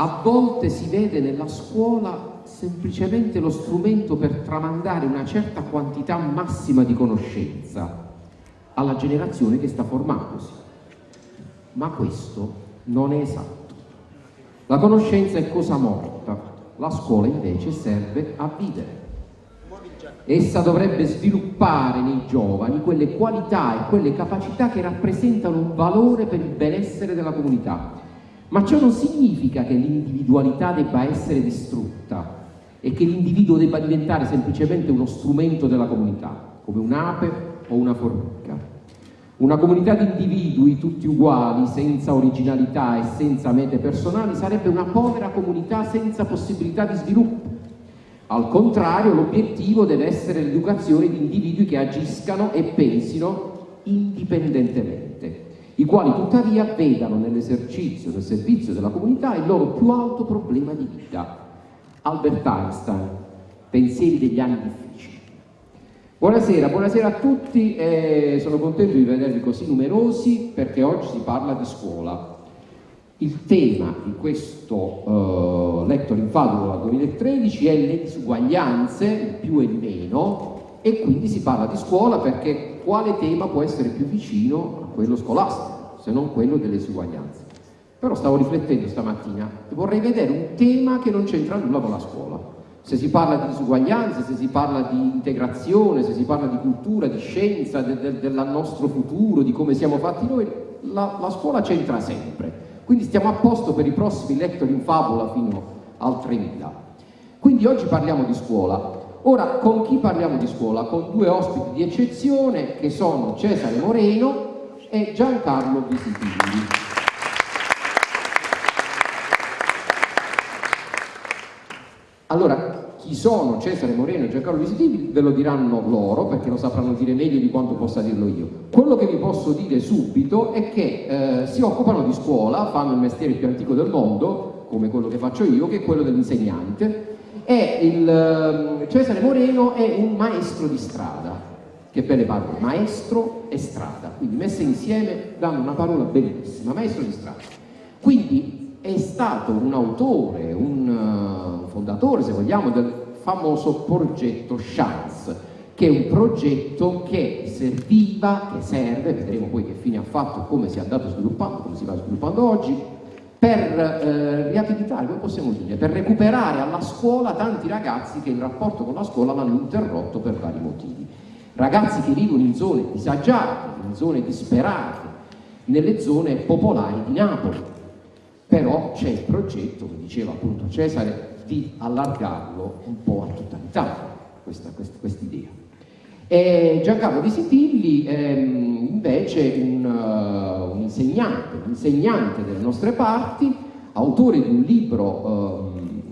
a volte si vede nella scuola semplicemente lo strumento per tramandare una certa quantità massima di conoscenza alla generazione che sta formandosi. Ma questo non è esatto. La conoscenza è cosa morta, la scuola invece serve a vivere. Essa dovrebbe sviluppare nei giovani quelle qualità e quelle capacità che rappresentano un valore per il benessere della comunità ma ciò non significa che l'individualità debba essere distrutta e che l'individuo debba diventare semplicemente uno strumento della comunità, come un'ape o una formica. Una comunità di individui tutti uguali, senza originalità e senza mete personali, sarebbe una povera comunità senza possibilità di sviluppo. Al contrario, l'obiettivo deve essere l'educazione di individui che agiscano e pensino indipendentemente i quali tuttavia vedano nell'esercizio del servizio della comunità il loro più alto problema di vita. Albert Einstein, pensieri degli anni difficili. Buonasera, buonasera a tutti, eh, sono contento di vedervi così numerosi perché oggi si parla di scuola. Il tema di questo uh, Lector in Fabula 2013 è le disuguaglianze, il più e meno, e quindi si parla di scuola perché quale tema può essere più vicino quello scolastico, se non quello delle disuguaglianze. Però stavo riflettendo stamattina e vorrei vedere un tema che non c'entra nulla con la scuola. Se si parla di disuguaglianze, se si parla di integrazione, se si parla di cultura, di scienza, de, de, del nostro futuro, di come siamo fatti noi, la, la scuola c'entra sempre. Quindi stiamo a posto per i prossimi lettori in favola fino al 3000. Quindi oggi parliamo di scuola. Ora, con chi parliamo di scuola? Con due ospiti di eccezione che sono Cesare Moreno, e Giancarlo Visitilli. Allora, chi sono Cesare Moreno e Giancarlo Visitilli ve lo diranno loro, perché lo sapranno dire meglio di quanto possa dirlo io. Quello che vi posso dire subito è che eh, si occupano di scuola, fanno il mestiere più antico del mondo, come quello che faccio io, che è quello dell'insegnante, il, eh, Cesare Moreno è un maestro di strada, che belle parole, maestro e strada, quindi messe insieme danno una parola bellissima, maestro di strada. Quindi è stato un autore, un uh, fondatore, se vogliamo, del famoso progetto Chance, che è un progetto che serviva, che serve, vedremo poi che fine ha fatto, come si è andato sviluppando, come si va sviluppando oggi, per eh, riabilitare, come possiamo dire, per recuperare alla scuola tanti ragazzi che il rapporto con la scuola l'hanno interrotto per vari motivi ragazzi che vivono in zone disagiate, in zone disperate, nelle zone popolari di Napoli. Però c'è il progetto, come diceva appunto Cesare, di allargarlo un po' a tutta l'Italia, questa, questa, questa idea. E Giancarlo Di Sitilli è invece un, uh, un, insegnante, un insegnante delle nostre parti, autore di un libro um,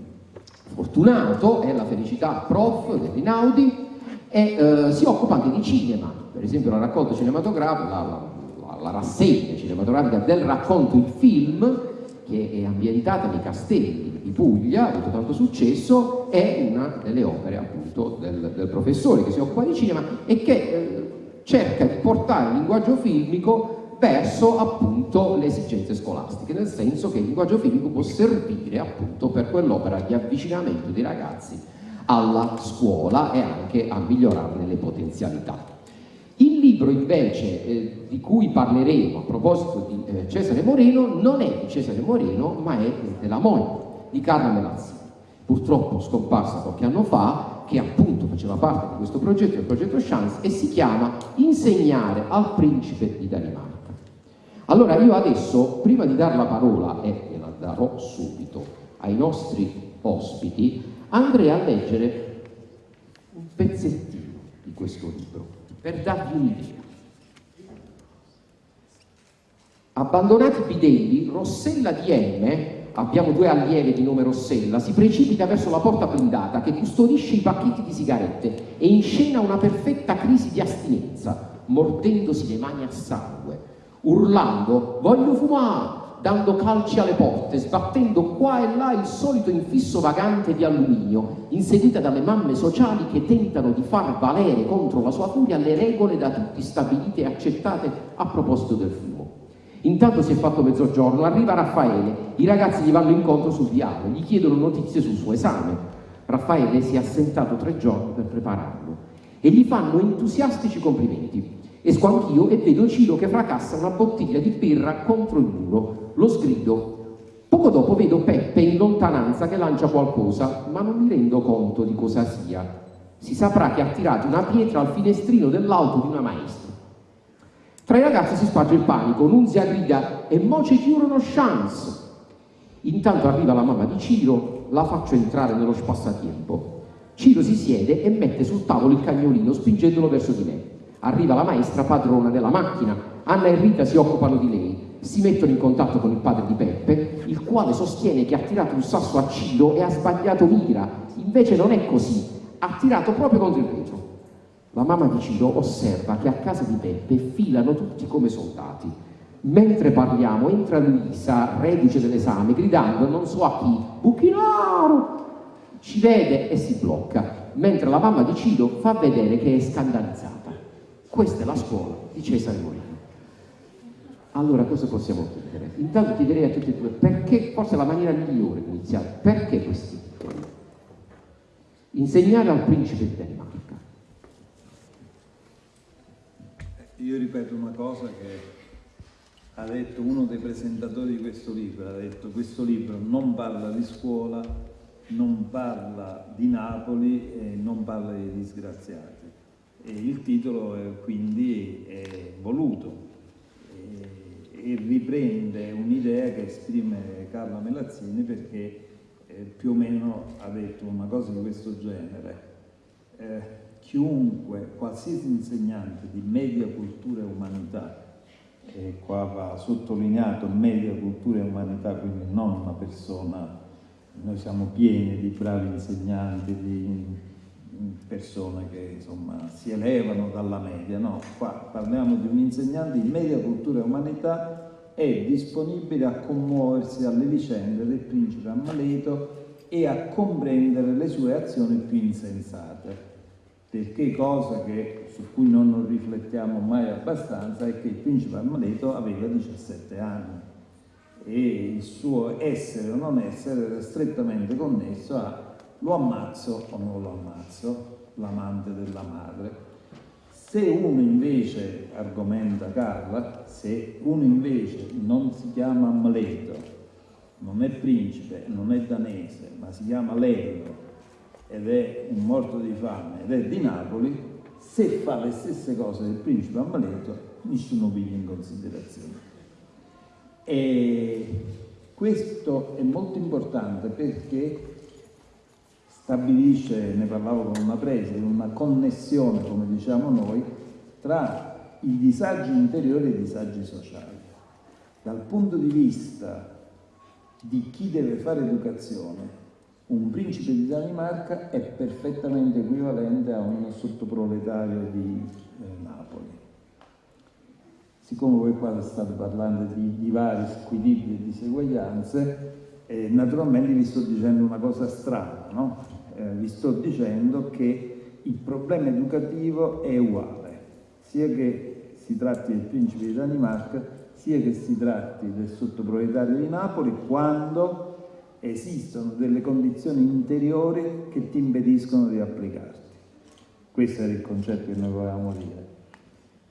fortunato, è La felicità prof di Rinaudi, e eh, si occupa anche di cinema, per esempio la raccolta cinematografica, la, la, la, rassegna cinematografica del racconto il film, che è ambientata nei castelli di Puglia, ha avuto tanto successo, è una delle opere appunto del, del professore che si occupa di cinema e che eh, cerca di portare il linguaggio filmico verso appunto le esigenze scolastiche, nel senso che il linguaggio filmico può servire appunto per quell'opera di avvicinamento dei ragazzi alla scuola e anche a migliorarne le potenzialità. Libro invece eh, di cui parleremo a proposito di eh, Cesare Moreno non è di Cesare Moreno ma è della moglie di Carlo Melazzi, purtroppo scomparsa qualche anno fa, che appunto faceva parte di questo progetto, il progetto Chance, e si chiama Insegnare al principe di Danimarca. Allora io adesso, prima di dare la parola, e la darò subito, ai nostri ospiti, andrei a leggere un pezzettino di questo libro per darvi un'idea. Abbandonati bidelli, Rossella di M, abbiamo due allieve di nome Rossella, si precipita verso la porta blindata che custodisce i pacchetti di sigarette e inscena una perfetta crisi di astinenza, mordendosi le mani a sangue, urlando «Voglio fumare! Dando calci alle porte, sbattendo qua e là il solito infisso vagante di alluminio, inseguita dalle mamme sociali che tentano di far valere contro la sua furia le regole da tutti stabilite e accettate a proposito del fumo. Intanto si è fatto mezzogiorno, arriva Raffaele, i ragazzi gli vanno incontro sul viale, gli chiedono notizie sul suo esame. Raffaele si è assentato tre giorni per prepararlo e gli fanno entusiastici complimenti. Esco anch'io e vedo Ciro che fracassa una bottiglia di birra contro il muro. Lo sgrido. Poco dopo vedo Peppe in lontananza che lancia qualcosa, ma non mi rendo conto di cosa sia. Si saprà che ha tirato una pietra al finestrino dell'auto di una maestra. Tra i ragazzi si sparge il panico, Nunzia grida e mo ci chiudono chance. Intanto arriva la mamma di Ciro, la faccio entrare nello spassatempo. Ciro si siede e mette sul tavolo il cagnolino spingendolo verso di me. Arriva la maestra padrona della macchina, Anna e Rita si occupano di lei, si mettono in contatto con il padre di Peppe, il quale sostiene che ha tirato un sasso a Ciro e ha sbagliato mira, invece non è così, ha tirato proprio contro il vetro. La mamma di Ciro osserva che a casa di Peppe filano tutti come soldati. Mentre parliamo entra Luisa, reduce dell'esame, gridando non so a chi, Buchinaro! Ci vede e si blocca, mentre la mamma di Ciro fa vedere che è scandalizzata. Questa è la scuola di Cesare Moreno. Allora cosa possiamo chiedere? Intanto chiederei a tutti e due perché, forse la maniera migliore di iniziare, perché questi? Insegnare al principe di Danimarca Io ripeto una cosa che ha detto uno dei presentatori di questo libro, ha detto questo libro non parla di scuola, non parla di Napoli e non parla di disgraziati. E il titolo è, quindi è voluto e, e riprende un'idea che esprime Carla Melazzini perché eh, più o meno ha detto una cosa di questo genere. Eh, chiunque, qualsiasi insegnante di media cultura e umanità, e qua va sottolineato media cultura e umanità, quindi non una persona, noi siamo pieni di bravi insegnanti, di persone che insomma si elevano dalla media, no, qua parliamo di un insegnante di media cultura e umanità è disponibile a commuoversi alle vicende del principe ammaleto e a comprendere le sue azioni più insensate. Perché cosa che, su cui non riflettiamo mai abbastanza è che il principe Amaleto aveva 17 anni e il suo essere o non essere era strettamente connesso a lo ammazzo o non lo ammazzo, l'amante della madre. Se uno invece, argomenta Carla, se uno invece non si chiama Amleto, non è principe, non è danese, ma si chiama Lello, ed è un morto di fame ed è di Napoli, se fa le stesse cose del principe ammaleto, nessuno piglia in considerazione. E questo è molto importante perché stabilisce, ne parlavo con una presa, una connessione, come diciamo noi, tra i disagi interiori e i disagi sociali. Dal punto di vista di chi deve fare educazione, un principe di Danimarca è perfettamente equivalente a un sottoproletario di eh, Napoli. Siccome voi qua state parlando di, vari squilibri e diseguaglianze, eh, naturalmente vi sto dicendo una cosa strana, no? Eh, vi sto dicendo che il problema educativo è uguale, sia che si tratti del principe di Danimarca, sia che si tratti del sottoproletario di Napoli, quando esistono delle condizioni interiori che ti impediscono di applicarti. Questo era il concetto che noi volevamo dire.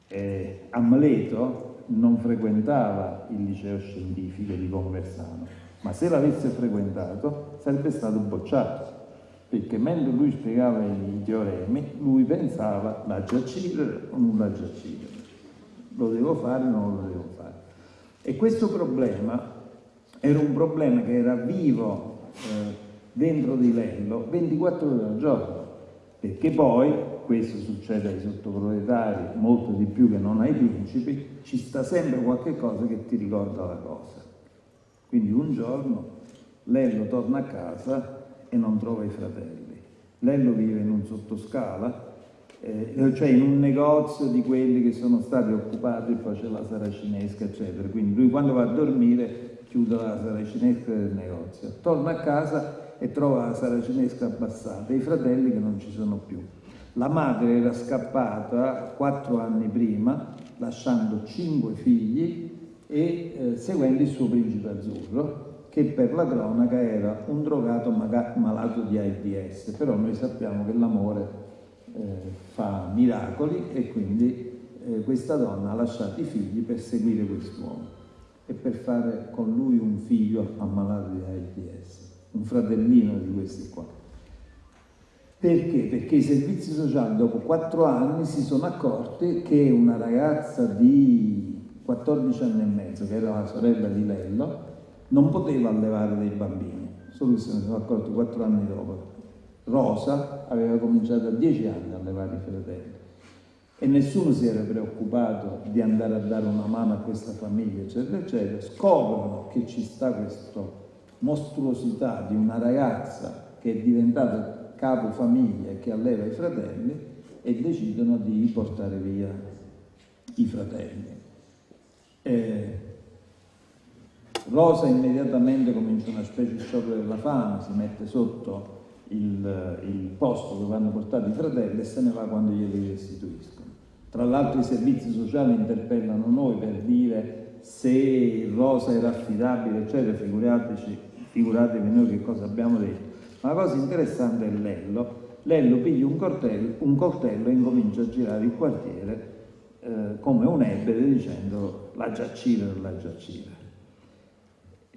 Eh, Amleto non frequentava il liceo scientifico di Conversano, ma se l'avesse frequentato sarebbe stato bocciato, perché mentre lui spiegava i teoremi, lui pensava la giacire o non la giacire. Lo devo fare o non lo devo fare. E questo problema era un problema che era vivo eh, dentro di Lello 24 ore al giorno, perché poi, questo succede ai sottoproletari molto di più che non ai principi, ci sta sempre qualche cosa che ti ricorda la cosa. Quindi un giorno Lello torna a casa e non trova i fratelli. Lello vive in un sottoscala, eh, cioè in un negozio di quelli che sono stati occupati poi c'è la saracinesca, eccetera. Quindi lui quando va a dormire chiude la saracinesca del negozio, torna a casa e trova la saracinesca abbassata i fratelli che non ci sono più. La madre era scappata quattro anni prima, lasciando cinque figli e eh, seguendo il suo principe azzurro, che per la cronaca era un drogato malato di AIDS, però noi sappiamo che l'amore eh, fa miracoli e quindi eh, questa donna ha lasciato i figli per seguire quest'uomo e per fare con lui un figlio ammalato di AIDS, un fratellino di questi qua. Perché? Perché i servizi sociali dopo quattro anni si sono accorti che una ragazza di 14 anni e mezzo, che era la sorella di Lello, non poteva allevare dei bambini, solo che se ne sono accorti quattro anni dopo. Rosa aveva cominciato a dieci anni a allevare i fratelli e nessuno si era preoccupato di andare a dare una mano a questa famiglia, eccetera, eccetera. Scoprono che ci sta questa mostruosità di una ragazza che è diventata capo famiglia e che alleva i fratelli e decidono di portare via i fratelli. Eh, Rosa immediatamente comincia una specie di sciopero della fame, si mette sotto il, il, posto dove hanno portato i fratelli e se ne va quando glieli restituiscono. Tra l'altro i servizi sociali interpellano noi per dire se Rosa era affidabile, eccetera, figuriatevi, figuratevi noi che cosa abbiamo detto. Ma la cosa interessante è Lello. Lello piglia un coltello, un coltello e incomincia a girare il quartiere eh, come un ebete dicendo la giacire o la giacire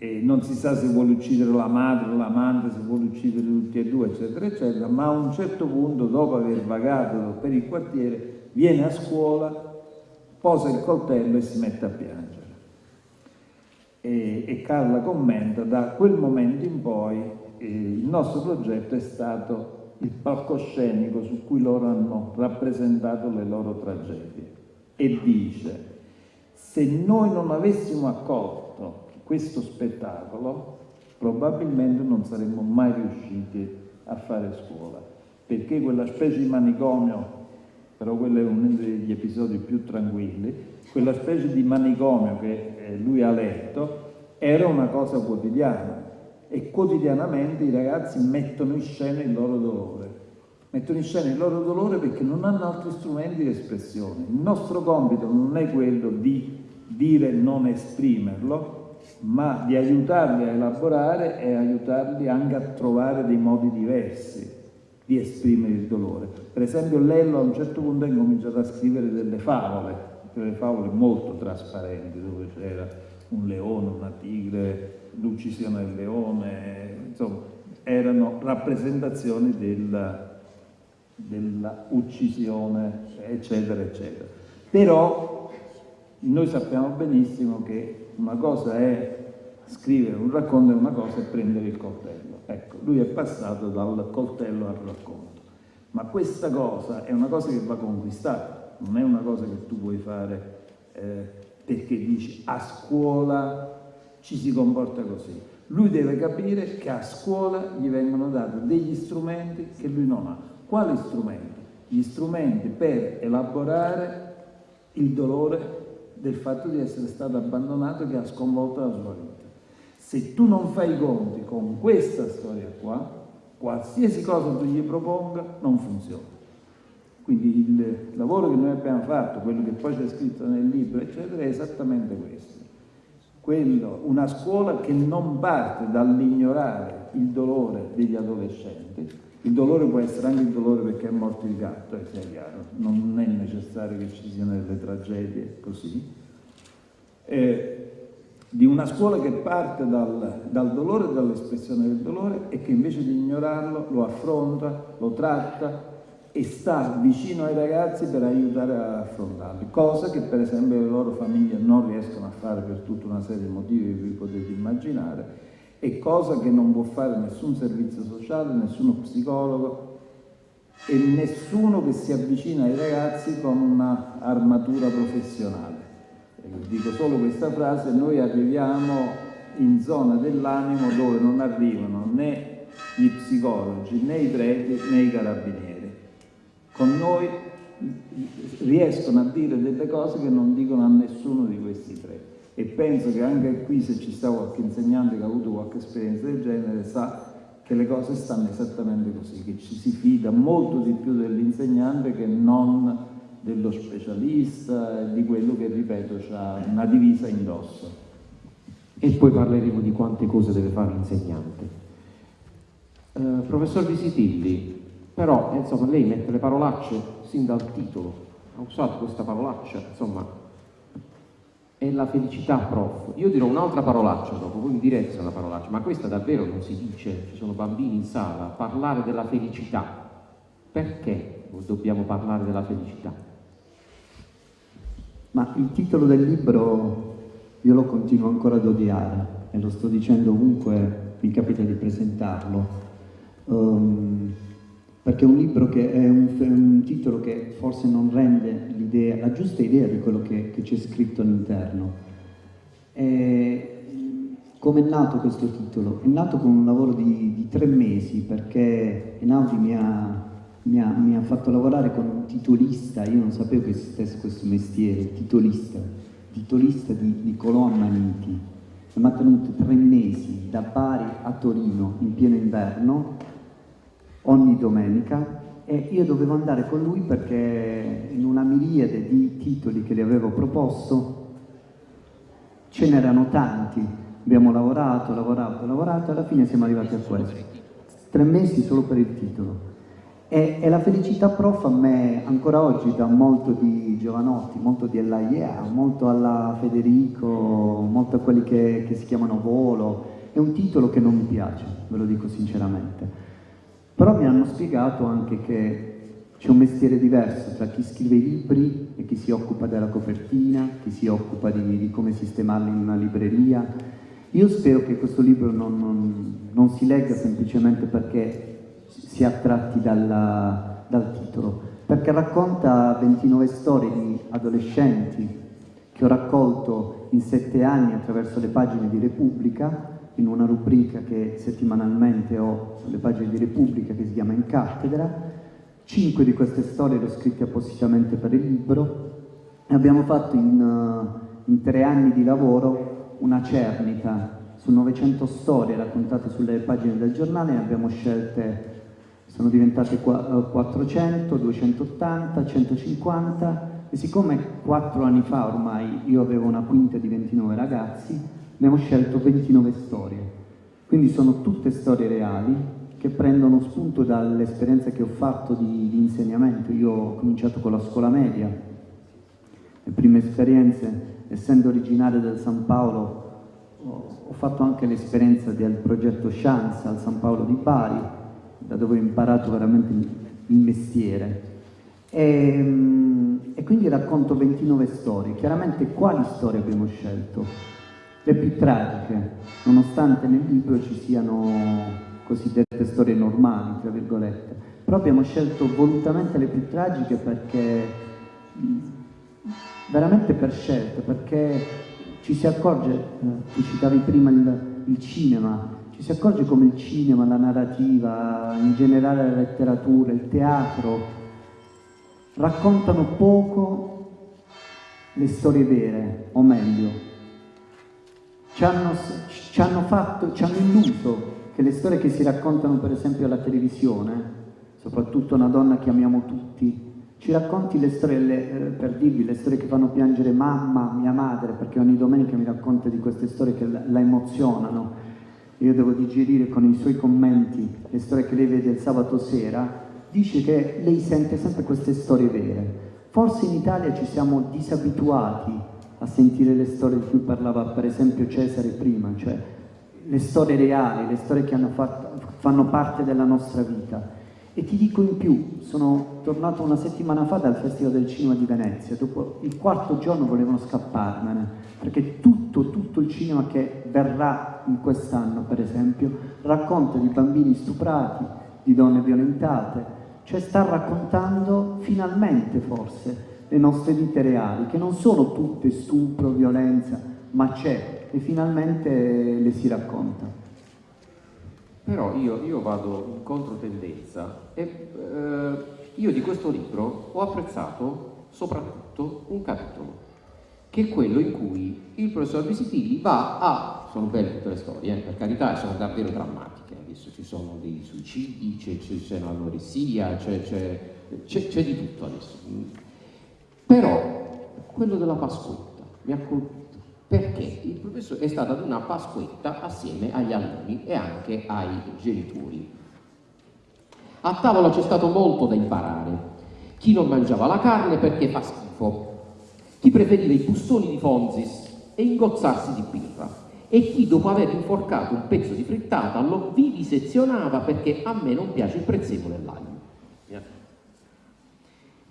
e non si sa se vuole uccidere la madre o l'amante, se vuole uccidere tutti e due, eccetera, eccetera, ma a un certo punto, dopo aver vagato per il quartiere, viene a scuola, posa il coltello e si mette a piangere. E, e Carla commenta, da quel momento in poi eh, il nostro progetto è stato il palcoscenico su cui loro hanno rappresentato le loro tragedie. E dice, se noi non avessimo accolto questo spettacolo probabilmente non saremmo mai riusciti a fare scuola, perché quella specie di manicomio, però quello è uno degli episodi più tranquilli, quella specie di manicomio che eh, lui ha letto era una cosa quotidiana e quotidianamente i ragazzi mettono in scena il loro dolore. Mettono in scena il loro dolore perché non hanno altri strumenti di espressione. Il nostro compito non è quello di dire non esprimerlo, ma di aiutarli a elaborare e aiutarli anche a trovare dei modi diversi di esprimere il dolore. Per esempio Lello a un certo punto ha incominciato a scrivere delle favole, delle favole molto trasparenti, dove c'era un leone, una tigre, l'uccisione del leone, insomma, erano rappresentazioni della, della uccisione, eccetera, eccetera. Però noi sappiamo benissimo che una cosa è scrivere un racconto e una cosa è prendere il coltello. Ecco, lui è passato dal coltello al racconto. Ma questa cosa è una cosa che va conquistata, non è una cosa che tu puoi fare eh, perché dici a scuola ci si comporta così. Lui deve capire che a scuola gli vengono dati degli strumenti che lui non ha. Quali strumenti? Gli strumenti per elaborare il dolore del fatto di essere stato abbandonato che ha sconvolto la sua vita. Se tu non fai i conti con questa storia qua, qualsiasi cosa tu gli proponga non funziona. Quindi il lavoro che noi abbiamo fatto, quello che poi c'è scritto nel libro, eccetera, è esattamente questo. Quello, una scuola che non parte dall'ignorare il dolore degli adolescenti, il dolore può essere anche il dolore perché è morto il gatto, sia chiaro, non è necessario che ci siano delle tragedie così. Eh, di una scuola che parte dal, dal dolore dall'espressione del dolore e che invece di ignorarlo lo affronta, lo tratta e sta vicino ai ragazzi per aiutare a affrontarli, cosa che per esempio le loro famiglie non riescono a fare per tutta una serie di motivi che vi potete immaginare è cosa che non può fare nessun servizio sociale, nessuno psicologo e nessuno che si avvicina ai ragazzi con un'armatura professionale. Dico solo questa frase, noi arriviamo in zona dell'animo dove non arrivano né gli psicologi, né i preti, né i carabinieri. Con noi riescono a dire delle cose che non dicono a nessuno di questi e penso che anche qui se ci sta qualche insegnante che ha avuto qualche esperienza del genere sa che le cose stanno esattamente così, che ci si fida molto di più dell'insegnante che non dello specialista, di quello che, ripeto, ha una divisa indosso. E poi parleremo di quante cose deve fare l'insegnante. Uh, professor Visitilli, però insomma lei mette le parolacce sin dal titolo, ha usato questa parolaccia, insomma, è la felicità, prof. Io dirò un'altra parolaccia dopo, voi mi direte se è una parolaccia, ma questa davvero non si dice, ci sono bambini in sala, parlare della felicità. Perché dobbiamo parlare della felicità? Ma il titolo del libro io lo continuo ancora ad odiare e lo sto dicendo ovunque mi capita di presentarlo, um, perché è un libro che è un, un titolo che forse non rende la giusta idea di quello che, che c'è scritto all'interno. Come è nato questo titolo? È nato con un lavoro di, di tre mesi perché Einaudi mi ha mi ha, mi ha, fatto lavorare con un titolista, io non sapevo che esistesse questo mestiere, titolista, titolista di Nicolò Ammaniti. Mi ha tenuto tre mesi da Bari a Torino in pieno inverno, ogni domenica, e io dovevo andare con lui perché in una miriade di titoli che gli avevo proposto ce n'erano tanti. Abbiamo lavorato, lavorato, lavorato e alla fine siamo arrivati a questo. Tre mesi solo per il titolo. E, e, la felicità prof a me ancora oggi dà molto di Giovanotti, molto di Ella molto alla Federico, molto a quelli che, che si chiamano Volo. È un titolo che non mi piace, ve lo dico sinceramente. Però mi hanno spiegato anche che c'è un mestiere diverso tra chi scrive i libri e chi si occupa della copertina, chi si occupa di, di come sistemarli in una libreria. Io spero che questo libro non, non, non si legga semplicemente perché si è attratti dalla, dal titolo, perché racconta 29 storie di adolescenti che ho raccolto in sette anni attraverso le pagine di Repubblica, in una rubrica che settimanalmente ho sulle pagine di Repubblica che si chiama In Cattedra. Cinque di queste storie le ho scritte appositamente per il libro. E abbiamo fatto in, uh, in tre anni di lavoro una cernita su 900 storie raccontate sulle pagine del giornale. E abbiamo scelte sono diventate 400, 280, 150 e siccome quattro anni fa ormai io avevo una quinta di 29 ragazzi, abbiamo scelto 29 storie. Quindi sono tutte storie reali che prendono spunto dall'esperienza che ho fatto di, di, insegnamento. Io ho cominciato con la scuola media, le prime esperienze, essendo originario del San Paolo, ho, fatto anche l'esperienza del progetto Chance al San Paolo di Bari, da dove ho imparato veramente il mestiere. E, ehm, e, quindi racconto 29 storie. Chiaramente quali storie abbiamo scelto? Le più tragiche, nonostante nel libro ci siano cosiddette storie normali, tra virgolette. Però abbiamo scelto volutamente le più tragiche perché, veramente per scelta, perché ci si accorge, eh, tu citavi prima il, il cinema, ci si accorge come il cinema, la narrativa, in generale la letteratura, il teatro, raccontano poco le storie vere, o meglio, ci hanno, ci hanno, fatto, ci hanno illuso che le storie che si raccontano per esempio alla televisione, soprattutto una donna che amiamo tutti, ci racconti le storie, le, eh, per dirvi, le storie che fanno piangere mamma, mia madre, perché ogni domenica mi racconta di queste storie che la, la emozionano, io devo digerire con i suoi commenti le storie che lei vede il sabato sera, dice che lei sente sempre queste storie vere. Forse in Italia ci siamo disabituati a sentire le storie di cui parlava per esempio Cesare prima, cioè le storie reali, le storie che fatto, fanno parte della nostra vita. E ti dico in più, sono tornato una settimana fa dal Festival del Cinema di Venezia, dopo il quarto giorno volevano scapparmene, perché tutto, tutto il cinema che verrà in quest'anno, per esempio, racconta di bambini stuprati, di donne violentate, cioè sta raccontando finalmente forse le nostre vite reali, che non sono tutte stupro, violenza, ma c'è e finalmente le si racconta. Però io, io vado in controtendenza e eh, io di questo libro ho apprezzato soprattutto un capitolo che è quello in cui il professor Visitilli va a, sono belle tutte le storie, eh, per carità, sono davvero drammatiche, adesso ci sono dei suicidi, c'è, c'è, un'anoressia, c'è, di tutto adesso. Però quello della Pasquetta mi ha colpito perché il professore è stato ad una Pasquetta assieme agli alunni e anche ai genitori. A tavola c'è stato molto da imparare. Chi non mangiava la carne perché fa schifo, chi preferiva i bustoni di Fonzis e ingozzarsi di birra e chi dopo aver inforcato un pezzo di frittata lo vivisezionava perché a me non piace il prezzemolo e l'aglio.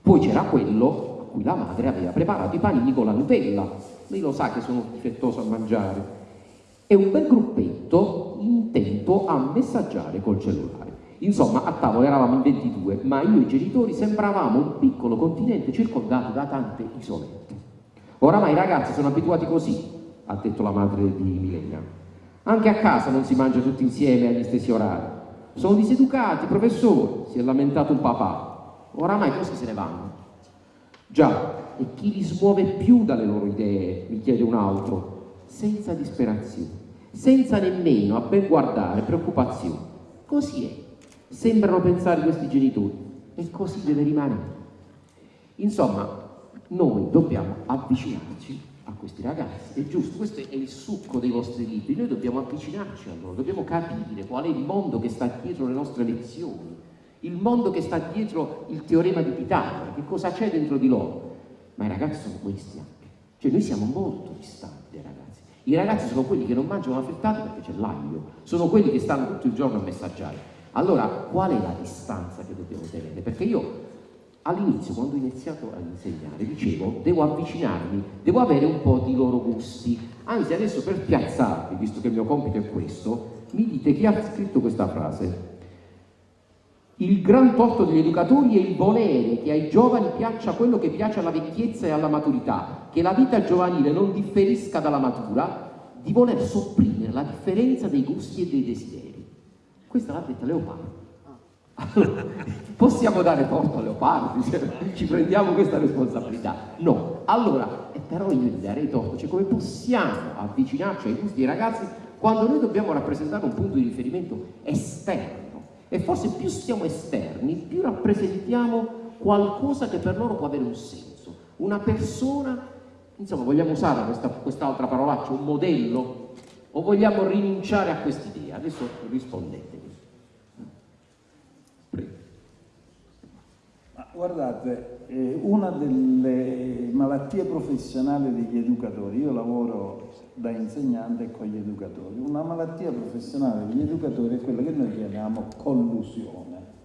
Poi c'era quello a cui la madre aveva preparato i panini con la Nutella, lei lo sa che sono difettoso a mangiare, e un bel gruppetto intento a messaggiare col cellulare. Insomma, a tavola eravamo in 22, ma io e i genitori sembravamo un piccolo continente circondato da tante isolette. Oramai i ragazzi sono abituati così, ha detto la madre di Milena. Anche a casa non si mangia tutti insieme agli stessi orari. Sono diseducati, professore, si è lamentato un papà. Oramai così se ne vanno. Già, e chi li smuove più dalle loro idee, mi chiede un altro, senza disperazione, senza nemmeno, a ben guardare, preoccupazione. Così è. Sembrano pensare questi genitori e così deve rimanere. Insomma, noi dobbiamo avvicinarci a questi ragazzi, è giusto, questo è il succo dei vostri libri, noi dobbiamo avvicinarci a loro, dobbiamo capire qual è il mondo che sta dietro le nostre lezioni, il mondo che sta dietro il teorema di Pitagora, che cosa c'è dentro di loro. Ma i ragazzi sono questi anche, cioè noi siamo molto distanti dai ragazzi. I ragazzi sono quelli che non mangiano la frittata perché c'è l'aglio, sono quelli che stanno tutto il giorno a messaggiare. Allora, qual è la distanza che dobbiamo tenere? Perché io all'inizio, quando ho iniziato a insegnare, dicevo, devo avvicinarmi, devo avere un po' di loro gusti. Anzi, adesso per piazzarvi, visto che il mio compito è questo, mi dite chi ha scritto questa frase. Il gran torto degli educatori è il volere che ai giovani piaccia quello che piace alla vecchiezza e alla maturità, che la vita giovanile non differisca dalla matura, di voler sopprimere la differenza dei gusti e dei desideri. Questa l'ha detta Leopardo. Allora, possiamo dare torto a Leopardi, ci prendiamo questa responsabilità? No. Allora, eh, però io gli darei torto, cioè come possiamo avvicinarci ai gusti dei ragazzi quando noi dobbiamo rappresentare un punto di riferimento esterno? E forse più siamo esterni, più rappresentiamo qualcosa che per loro può avere un senso. Una persona, insomma, vogliamo usare questa, quest'altra parolaccia, un modello? O vogliamo rinunciare a quest'idea? Adesso rispondete. Guardate, eh, una delle malattie professionali degli educatori, io lavoro da insegnante con gli educatori, una malattia professionale degli educatori è quella che noi chiamiamo collusione.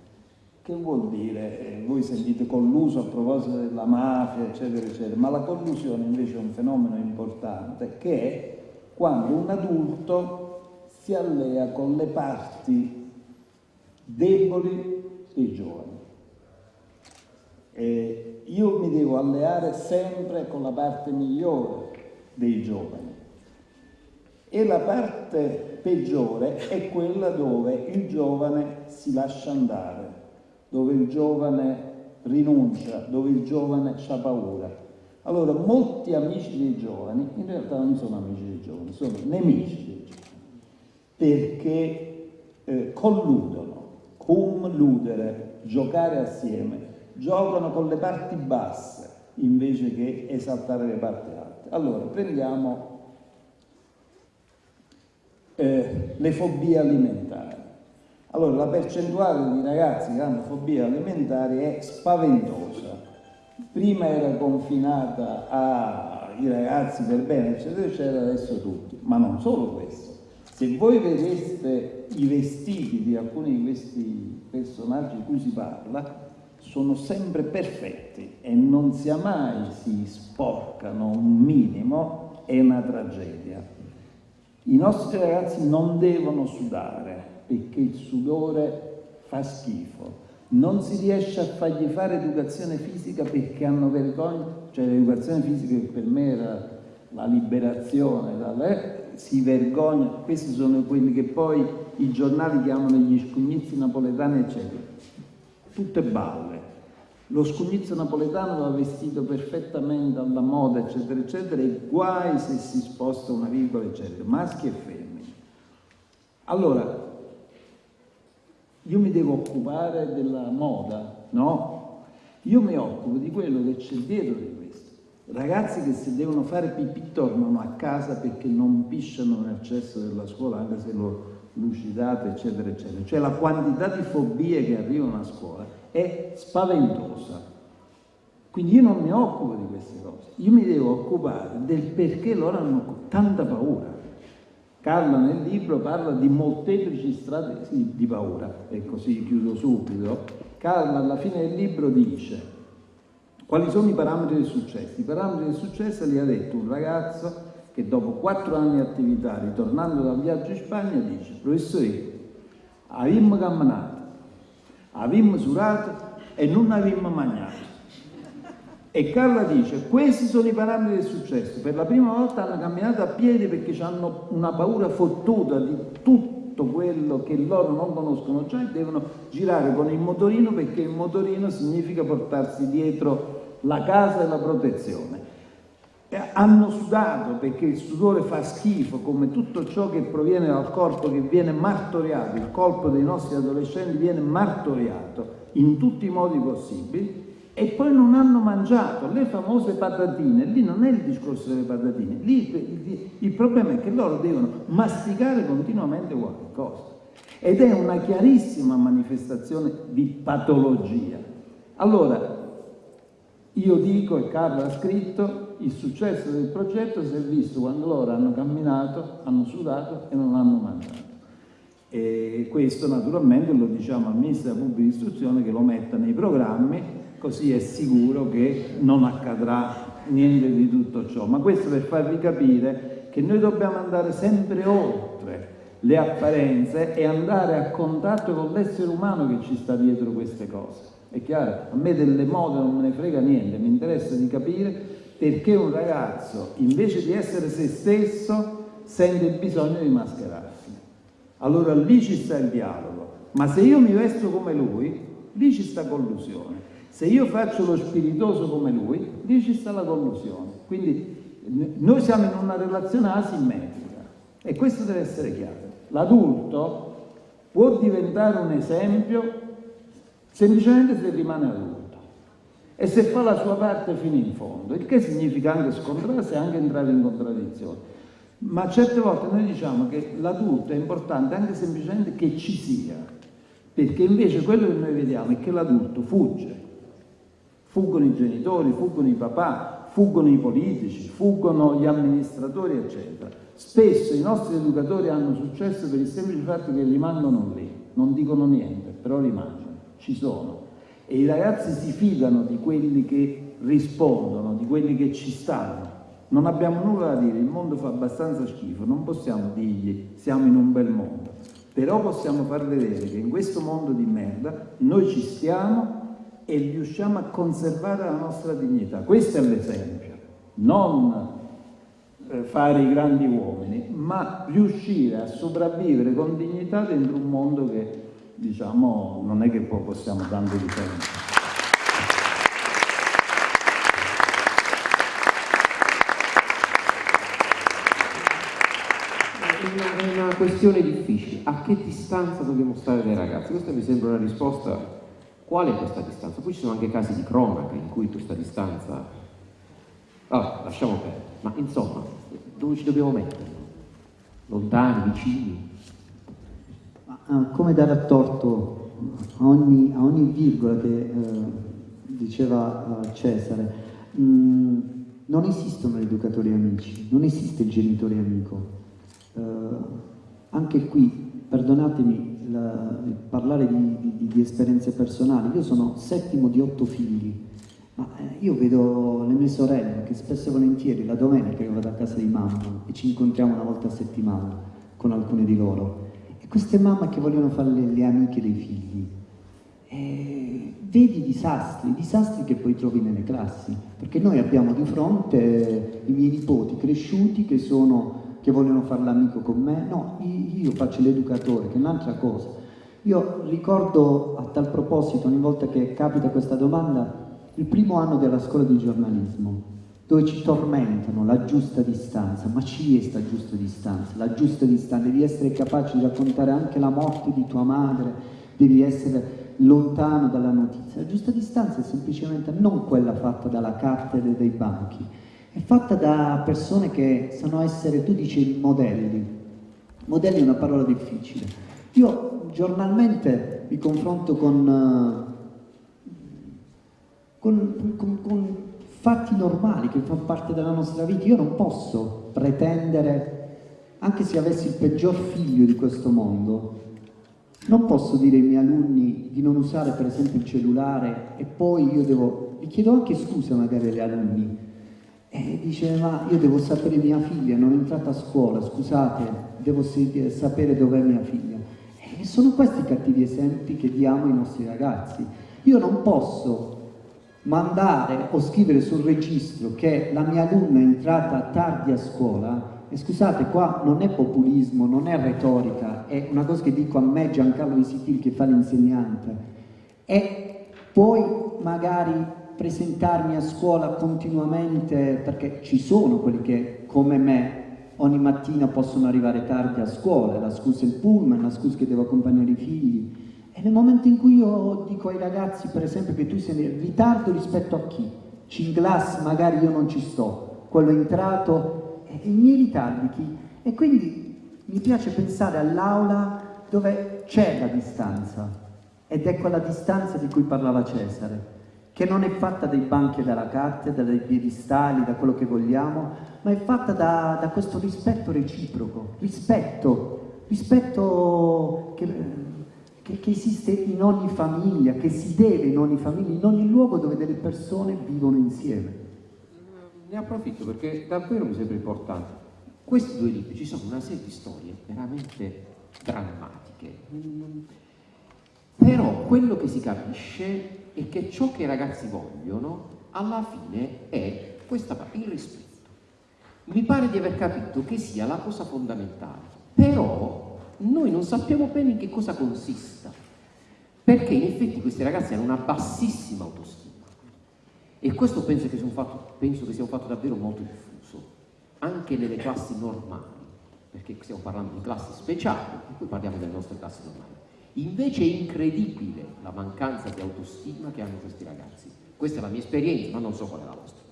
Che vuol dire? Eh, voi sentite colluso a proposito della mafia, eccetera, eccetera, ma la collusione invece è un fenomeno importante che è quando un adulto si allea con le parti deboli dei giovani. Eh, io mi devo alleare sempre con la parte migliore dei giovani e la parte peggiore è quella dove il giovane si lascia andare, dove il giovane rinuncia, dove il giovane ha paura. Allora, molti amici dei giovani, in realtà non sono amici dei giovani, sono nemici dei giovani, perché eh, colludono, cum ludere, giocare assieme, giocano con le parti basse invece che esaltare le parti alte. Allora, prendiamo eh, le fobie alimentari. Allora, la percentuale di ragazzi che hanno fobie alimentari è spaventosa. Prima era confinata ai ragazzi per bene, eccetera, eccetera, adesso tutti. Ma non solo questo. Se voi vedeste i vestiti di alcuni di questi personaggi di cui si parla, sono sempre perfetti e non sia mai si sporcano un minimo, è una tragedia. I nostri ragazzi non devono sudare perché il sudore fa schifo. Non si riesce a fargli fare educazione fisica perché hanno vergogna, cioè l'educazione fisica che per me era la liberazione, dalle, si vergogna, questi sono quelli che poi i giornali chiamano gli scugnizzi napoletani, eccetera. Tutte balle. Lo scugnizzo napoletano va vestito perfettamente alla moda, eccetera, eccetera, e guai se si sposta una virgola, eccetera, maschi e femmine. Allora, io mi devo occupare della moda, no? Io mi occupo di quello che c'è dietro di questo Ragazzi che se devono fare pipì tornano a casa perché non pisciano nel cesso della scuola, anche se lo lucidate, eccetera, eccetera. Cioè la quantità di fobie che arrivano a scuola è spaventosa. Quindi io non mi occupo di queste cose, io mi devo occupare del perché loro hanno tanta paura. Carlo nel libro parla di molteplici strade di paura, e così chiudo subito. Carlo alla fine del libro dice quali sono i parametri del successo. I parametri del successo li ha detto un ragazzo che dopo quattro anni di attività, ritornando dal viaggio in Spagna, dice, professore, abbiamo camminato, abbiamo surato e non abbiamo mangiato. E Carla dice, questi sono i parametri del successo. Per la prima volta hanno camminato a piedi perché hanno una paura fottuta di tutto quello che loro non conoscono già e devono girare con il motorino perché il motorino significa portarsi dietro la casa e la protezione. E hanno sudato perché il sudore fa schifo come tutto ciò che proviene dal corpo che viene martoriato, il corpo dei nostri adolescenti viene martoriato in tutti i modi possibili e poi non hanno mangiato le famose patatine, lì non è il discorso delle patatine, lì il, problema è che loro devono masticare continuamente qualche cosa ed è una chiarissima manifestazione di patologia. Allora, io dico, e Carlo ha scritto, il successo del progetto si è visto quando loro hanno camminato, hanno sudato e non hanno mangiato. E questo naturalmente lo diciamo al Ministro della Pubblica Istruzione che lo metta nei programmi così è sicuro che non accadrà niente di tutto ciò. Ma questo per farvi capire che noi dobbiamo andare sempre oltre le apparenze e andare a contatto con l'essere umano che ci sta dietro queste cose. È chiaro? A me delle mode non me ne frega niente, mi interessa di capire perché un ragazzo, invece di essere se stesso, sente il bisogno di mascherarsi. Allora lì ci sta il dialogo. Ma se io mi vesto come lui, lì ci sta collusione. Se io faccio lo spiritoso come lui, lì ci sta la collusione. Quindi noi siamo in una relazione asimmetrica e questo deve essere chiaro. L'adulto può diventare un esempio semplicemente se rimane adulto e se fa la sua parte fino in fondo, il che significa anche scontrarsi e anche entrare in contraddizione. Ma certe volte noi diciamo che l'adulto è importante anche semplicemente che ci sia, perché invece quello che noi vediamo è che l'adulto fugge, Fuggono i genitori, fuggono i papà, fuggono i politici, fuggono gli amministratori, eccetera. Spesso i nostri educatori hanno successo per il semplice fatto che rimangono lì, non dicono niente, però rimangono, ci sono. E i ragazzi si fidano di quelli che rispondono, di quelli che ci stanno. Non abbiamo nulla da dire, il mondo fa abbastanza schifo, non possiamo dirgli siamo in un bel mondo. Però possiamo far vedere che in questo mondo di merda noi ci stiamo e riusciamo a conservare la nostra dignità. Questo è l'esempio, non eh, fare i grandi uomini, ma riuscire a sopravvivere con dignità dentro un mondo che diciamo non è che possiamo tanto difendere. È una questione difficile. A che distanza dobbiamo stare dai ragazzi? Questa mi sembra una risposta Qual è questa distanza? Poi ci sono anche casi di cronaca in cui questa distanza... Allora, lasciamo perdere. Ma insomma, dove ci dobbiamo mettere? Lontani, vicini? Ma, come dare a torto a ogni, a ogni virgola che eh, diceva eh, Cesare? Mm, non esistono educatori amici, non esiste il genitore amico. Eh, anche qui, perdonatemi, la, parlare di, di, di, esperienze personali, io sono settimo di otto figli, ma eh, io vedo le mie sorelle che spesso e volentieri la domenica io vado a casa di mamma e ci incontriamo una volta a settimana con alcune di loro queste mamme che vogliono fare le, le amiche dei figli. E vedi i disastri, i disastri che poi trovi nelle classi, perché noi abbiamo di fronte i miei nipoti cresciuti che sono che vogliono fare l'amico con me, no, io faccio l'educatore, che è un'altra cosa. Io ricordo a tal proposito, ogni volta che capita questa domanda, il primo anno della scuola di giornalismo, dove ci tormentano la giusta distanza, ma ci è sta giusta distanza, la giusta distanza, devi essere capace di raccontare anche la morte di tua madre, devi essere lontano dalla notizia. La giusta distanza è semplicemente non quella fatta dalla cattedra e dai banchi, è fatta da persone che sanno essere, tu dici modelli. Modelli è una parola difficile. Io giornalmente mi confronto con, con, con, con fatti normali che fanno parte della nostra vita. Io non posso pretendere, anche se avessi il peggior figlio di questo mondo, non posso dire ai miei alunni di non usare per esempio il cellulare e poi io devo, gli chiedo anche scusa magari agli alunni, e dice ma io devo sapere mia figlia, non è entrata a scuola, scusate, devo sapere dov'è mia figlia. E sono questi i cattivi esempi che diamo ai nostri ragazzi. Io non posso mandare o scrivere sul registro che la mia alunna è entrata tardi a scuola e scusate, qua non è populismo, non è retorica, è una cosa che dico a me Giancarlo Visitil che fa l'insegnante. E poi magari presentarmi a scuola continuamente, perché ci sono quelli che come me ogni mattina possono arrivare tardi a scuola, la scusa è il pullman, la scusa che devo accompagnare i figli. E nel momento in cui io dico ai ragazzi, per esempio, che tu sei in ritardo rispetto a chi? Cinglas magari io non ci sto, quello è entrato i miei ritardi chi? E quindi mi piace pensare all'aula dove c'è la distanza, ed è quella distanza di cui parlava Cesare, che non è fatta dai banchi e dalla cattedra, dai piedistali, da quello che vogliamo, ma è fatta da, da questo rispetto reciproco, rispetto, rispetto che, che, che, esiste in ogni famiglia, che si deve in ogni famiglia, in ogni luogo dove delle persone vivono insieme ne approfitto perché davvero mi sembra importante. Questi due libri ci sono una serie di storie veramente drammatiche, però quello che si capisce è che ciò che i ragazzi vogliono alla fine è questa parte, il rispetto. Mi pare di aver capito che sia la cosa fondamentale, però noi non sappiamo bene in che cosa consista, perché in effetti questi ragazzi hanno una bassissima autostima e questo penso che, sia un fatto, che sia un fatto davvero molto diffuso, anche nelle classi normali, perché stiamo parlando di classi speciali e poi parliamo delle nostre classi normali. Invece è incredibile la mancanza di autostima che hanno questi ragazzi. Questa è la mia esperienza, ma non so qual è la vostra.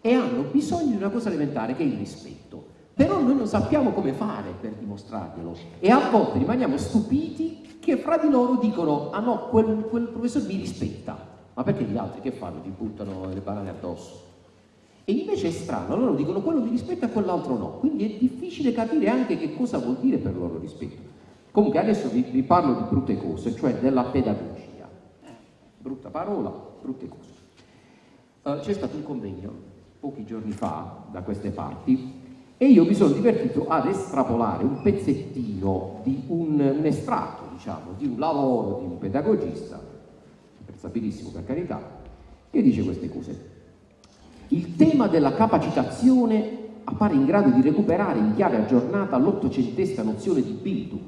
E hanno bisogno di una cosa elementare che è il rispetto. Però noi non sappiamo come fare per dimostrarglielo e a volte rimaniamo stupiti che fra di loro dicono ah no, quel, quel professore mi rispetta ma perché gli altri che fanno? Ti buttano le banane addosso. E invece è strano, loro dicono quello mi rispetta e quell'altro no, quindi è difficile capire anche che cosa vuol dire per loro rispetto. Comunque adesso vi, vi parlo di brutte cose, cioè della pedagogia. Eh, brutta parola, brutte cose. Uh, C'è stato un convegno pochi giorni fa da queste parti e io mi sono divertito ad estrapolare un pezzettino di un, un estratto, diciamo, di un lavoro di un pedagogista stabilissimo per carità, che dice queste cose. Il tema della capacitazione appare in grado di recuperare in chiave aggiornata l'ottocentesca nozione di Bildung,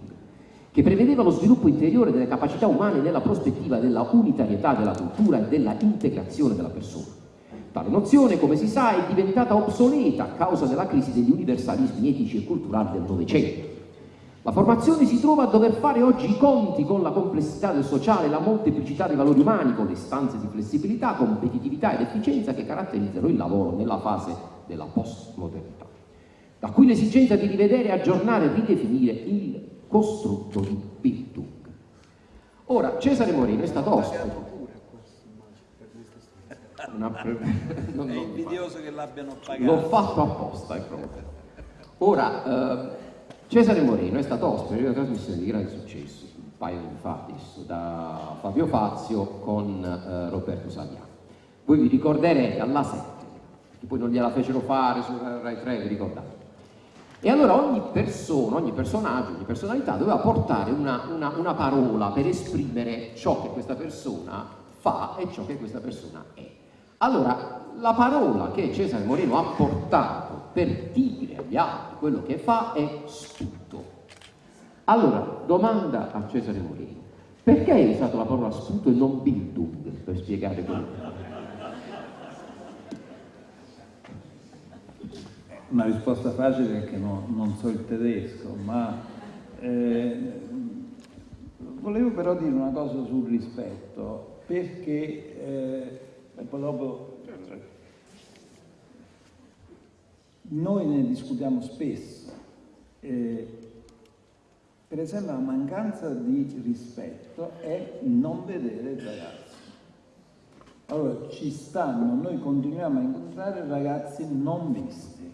che prevedeva lo sviluppo interiore delle capacità umane nella prospettiva della unitarietà della cultura e della integrazione della persona. Tale nozione, come si sa, è diventata obsoleta a causa della crisi degli universalismi etici e culturali del Novecento la formazione si trova a dover fare oggi i conti con la complessità del sociale, la molteplicità dei valori umani, con le istanze di flessibilità, competitività ed efficienza che caratterizzano il lavoro nella fase della postmodernità. Da qui l'esigenza di rivedere, aggiornare e ridefinire il costrutto di Bildung. Ora, Cesare Moreno è stato ospite. Una pre... non, è invidioso che l'abbiano pagato. L'ho fatto apposta, è proprio. Ora, eh, Cesare Moreno è stato ospite di una trasmissione di grande successo, un paio di fa adesso, da Fabio Fazio con eh, Roberto Saviano. Voi vi ricorderete alla 7, che poi non gliela fecero fare su Rai 3, vi ricordate? E allora ogni persona, ogni personaggio, ogni personalità doveva portare una, una, una parola per esprimere ciò che questa persona fa e ciò che questa persona è. Allora, la parola che Cesare Moreno ha portato per dire agli altri quello che fa è sputo. Allora, domanda a Cesare Moreno, perché hai usato la parola sputo e non Bildung per spiegare quello che fa? Una risposta facile perché no, non so il tedesco, ma eh, volevo però dire una cosa sul rispetto, perché eh, dopo noi ne discutiamo spesso. Eh, per esempio la mancanza di rispetto è non vedere il ragazzo. Allora ci stanno, noi continuiamo a incontrare ragazzi non visti,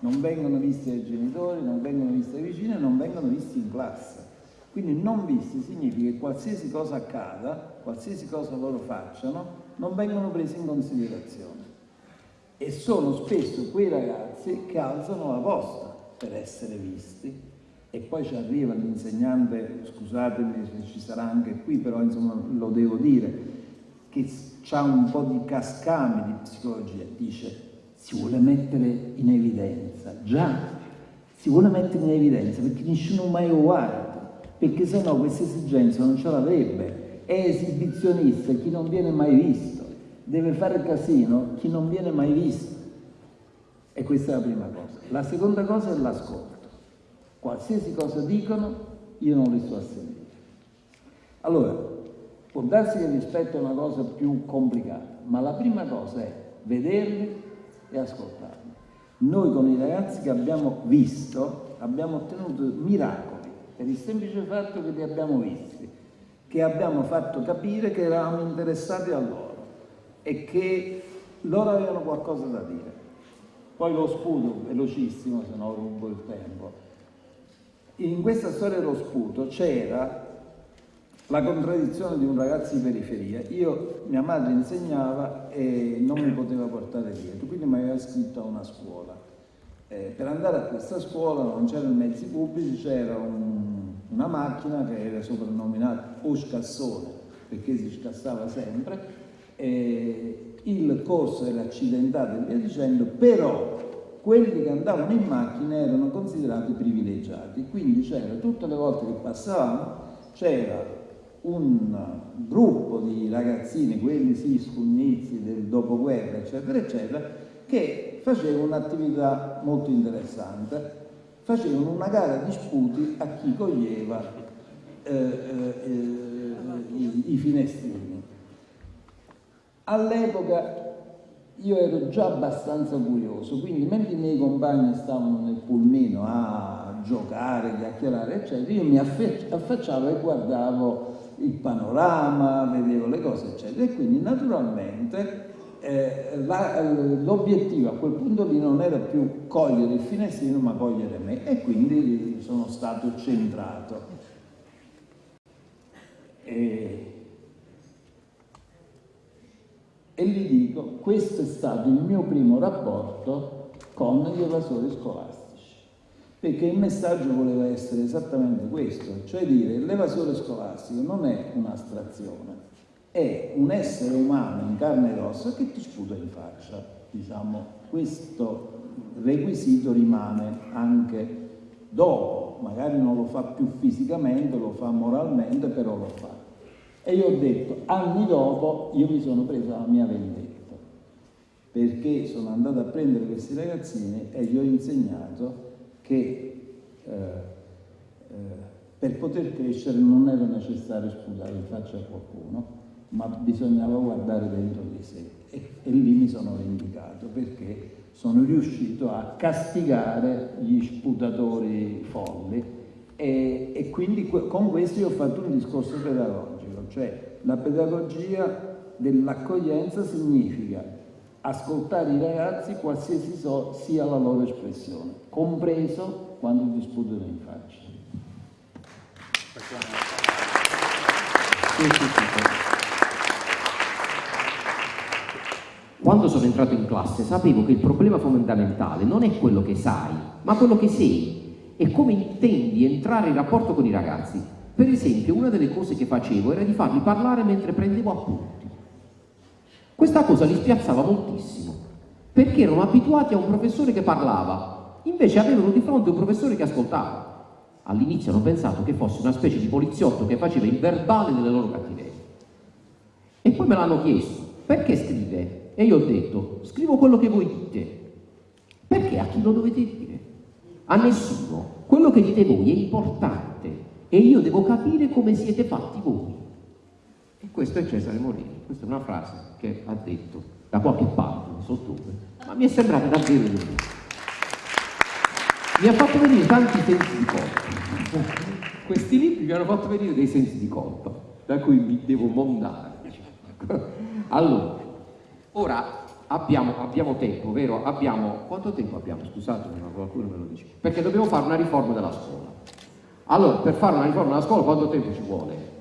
non vengono visti dai genitori, non vengono visti dai vicini, non vengono visti in classe. Quindi non visti significa che qualsiasi cosa accada, qualsiasi cosa loro facciano, non vengono presi in considerazione. E sono spesso quei ragazzi che alzano la posta per essere visti. E poi ci arriva l'insegnante, scusatemi se ci sarà anche qui, però insomma lo devo dire, che ha un po' di cascami di psicologia, dice si vuole mettere in evidenza, già, si vuole mettere in evidenza perché nessuno mai lo guarda, perché sennò questa esigenza non ce l'avrebbe, è esibizionista chi non viene mai visto, deve fare casino chi non viene mai visto. E questa è la prima cosa. La seconda cosa è l'ascolto. Qualsiasi cosa dicono, io non li sto a sentire. Allora, può darsi che rispetto è una cosa più complicata, ma la prima cosa è vederli e ascoltarli. Noi con i ragazzi che abbiamo visto abbiamo ottenuto miracoli per il semplice fatto che li abbiamo visti, che abbiamo fatto capire che eravamo interessati a loro e che loro avevano qualcosa da dire. Poi lo sputo, velocissimo, se no rubo il tempo. In questa storia dello sputo c'era la contraddizione di un ragazzo di periferia. Io, mia madre insegnava e non mi poteva portare dietro, quindi mi aveva scritto a una scuola. Eh, per andare a questa scuola non c'erano mezzi pubblici, c'era un, una macchina che era soprannominata o scassone, perché si scassava sempre, eh, il corso era accidentato e via dicendo, però quelli che andavano in macchina erano considerati privilegiati, quindi c'era tutte le volte che passavamo c'era un gruppo di ragazzini, quelli sì scugnizi del dopoguerra, eccetera, eccetera, che facevano un'attività molto interessante, facevano una gara di sputi a chi coglieva eh, eh, i, i finestrini. All'epoca io ero già abbastanza curioso, quindi mentre i miei compagni stavano nel pulmino a giocare, chiacchierare, eccetera, io mi affacciavo e guardavo il panorama, vedevo le cose, eccetera. E quindi naturalmente eh, l'obiettivo a quel punto lì non era più cogliere il finestrino, ma cogliere me, e quindi sono stato centrato. E, e gli dico, questo è stato il mio primo rapporto con gli evasori scolastici, perché il messaggio voleva essere esattamente questo, cioè dire l'evasore scolastico non è un'astrazione, è un essere umano in carne e ossa che ti sputa in faccia, diciamo, questo requisito rimane anche dopo, magari non lo fa più fisicamente, lo fa moralmente, però lo fa. E io ho detto, anni dopo, io mi sono presa la mia vendetta, perché sono andato a prendere questi ragazzini e gli ho insegnato che eh, eh, per poter crescere non era necessario sputare in faccia a qualcuno, ma bisognava guardare dentro di sé. E, e lì mi sono vendicato, perché sono riuscito a castigare gli sputatori folli e, e quindi con questo io ho fatto un discorso pedagogico cioè la pedagogia dell'accoglienza significa ascoltare i ragazzi qualsiasi so, sia la loro espressione, compreso quando ti sputano in faccia. Quando sono entrato in classe sapevo che il problema fondamentale non è quello che sai, ma quello che sei e come intendi entrare in rapporto con i ragazzi. Per esempio, una delle cose che facevo era di farli parlare mentre prendevo appunti. Questa cosa li spiazzava moltissimo, perché erano abituati a un professore che parlava, invece avevano di fronte un professore che ascoltava. All'inizio hanno pensato che fosse una specie di poliziotto che faceva il verbale delle loro cattiverie. E poi me l'hanno chiesto, perché scrive? E io ho detto, scrivo quello che voi dite. Perché a chi lo dovete dire? A nessuno. Quello che dite voi è importante e io devo capire come siete fatti voi. E questo è Cesare Morini, questa è una frase che ha detto da qualche parte, non so dove, ma mi è sembrata davvero lui. Mi ha fatto venire tanti sensi di colpa. Questi libri mi hanno fatto venire dei sensi di colpa, da cui mi devo mondare. Allora, ora abbiamo, abbiamo tempo, vero? Abbiamo, quanto tempo abbiamo? Scusatemi, ma qualcuno me lo dice. Perché dobbiamo fare una riforma della scuola. Allora, per fare una riforma della scuola quanto tempo ci vuole?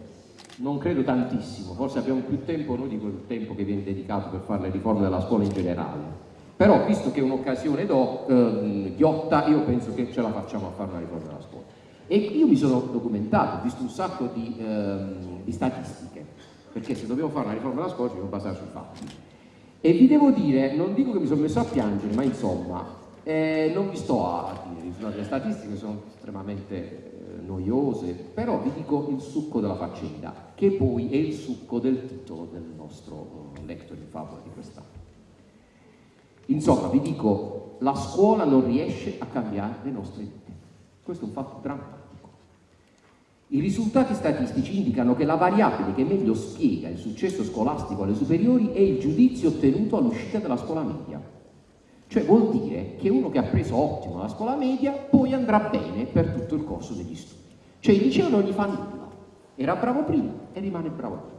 Non credo tantissimo, forse abbiamo più tempo noi di quel tempo che viene dedicato per fare le riforme della scuola in generale. Però, visto che è un'occasione do, ehm, ghiotta, io penso che ce la facciamo a fare una riforma della scuola. E io mi sono documentato, ho visto un sacco di, ehm, di statistiche, perché se dobbiamo fare una riforma della scuola ci dobbiamo basare sui fatti. E vi devo dire, non dico che mi sono messo a piangere, ma insomma, eh, non vi sto a dire, le statistiche sono estremamente eh, noiose, però vi dico il succo della faccenda, che poi è il succo del titolo del nostro uh, lector in favola di quest'anno. Insomma, vi dico, la scuola non riesce a cambiare le nostre vite. Questo è un fatto drammatico. I risultati statistici indicano che la variabile che meglio spiega il successo scolastico alle superiori è il giudizio ottenuto all'uscita dalla scuola media. Cioè vuol dire che uno che ha preso ottimo la scuola media poi andrà bene per tutto il corso degli studi. Cioè il liceo non gli fa nulla, era bravo prima e rimane bravo prima.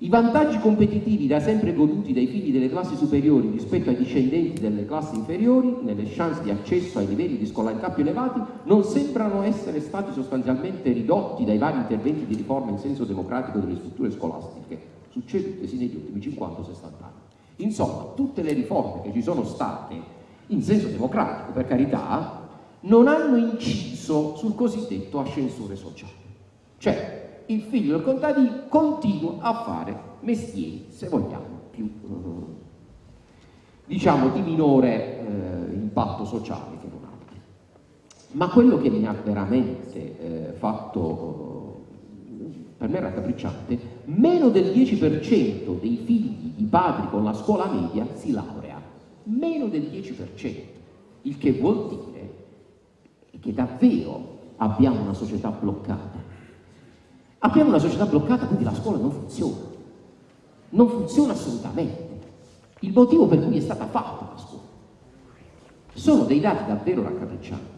I vantaggi competitivi da sempre goduti dai figli delle classi superiori rispetto ai discendenti delle classi inferiori, nelle chance di accesso ai livelli di scolarità più elevati, non sembrano essere stati sostanzialmente ridotti dai vari interventi di riforma in senso democratico delle strutture scolastiche, succedutesi negli ultimi 50-60 anni. Insomma, tutte le riforme che ci sono state, in senso democratico per carità, non hanno inciso sul cosiddetto ascensore sociale. Cioè, il figlio del contadino continua a fare mestieri, se vogliamo, più eh, diciamo di minore eh, impatto sociale che non altri. Ma quello che mi ha veramente eh, fatto, per me raccapricciante, meno del 10% dei figli di padri con la scuola media si laurea, meno del 10%, il che vuol dire che davvero abbiamo una società bloccata Abbiamo una società bloccata, quindi la scuola non funziona. Non funziona assolutamente. Il motivo per cui è stata fatta la scuola. Sono dei dati davvero raccapriccianti.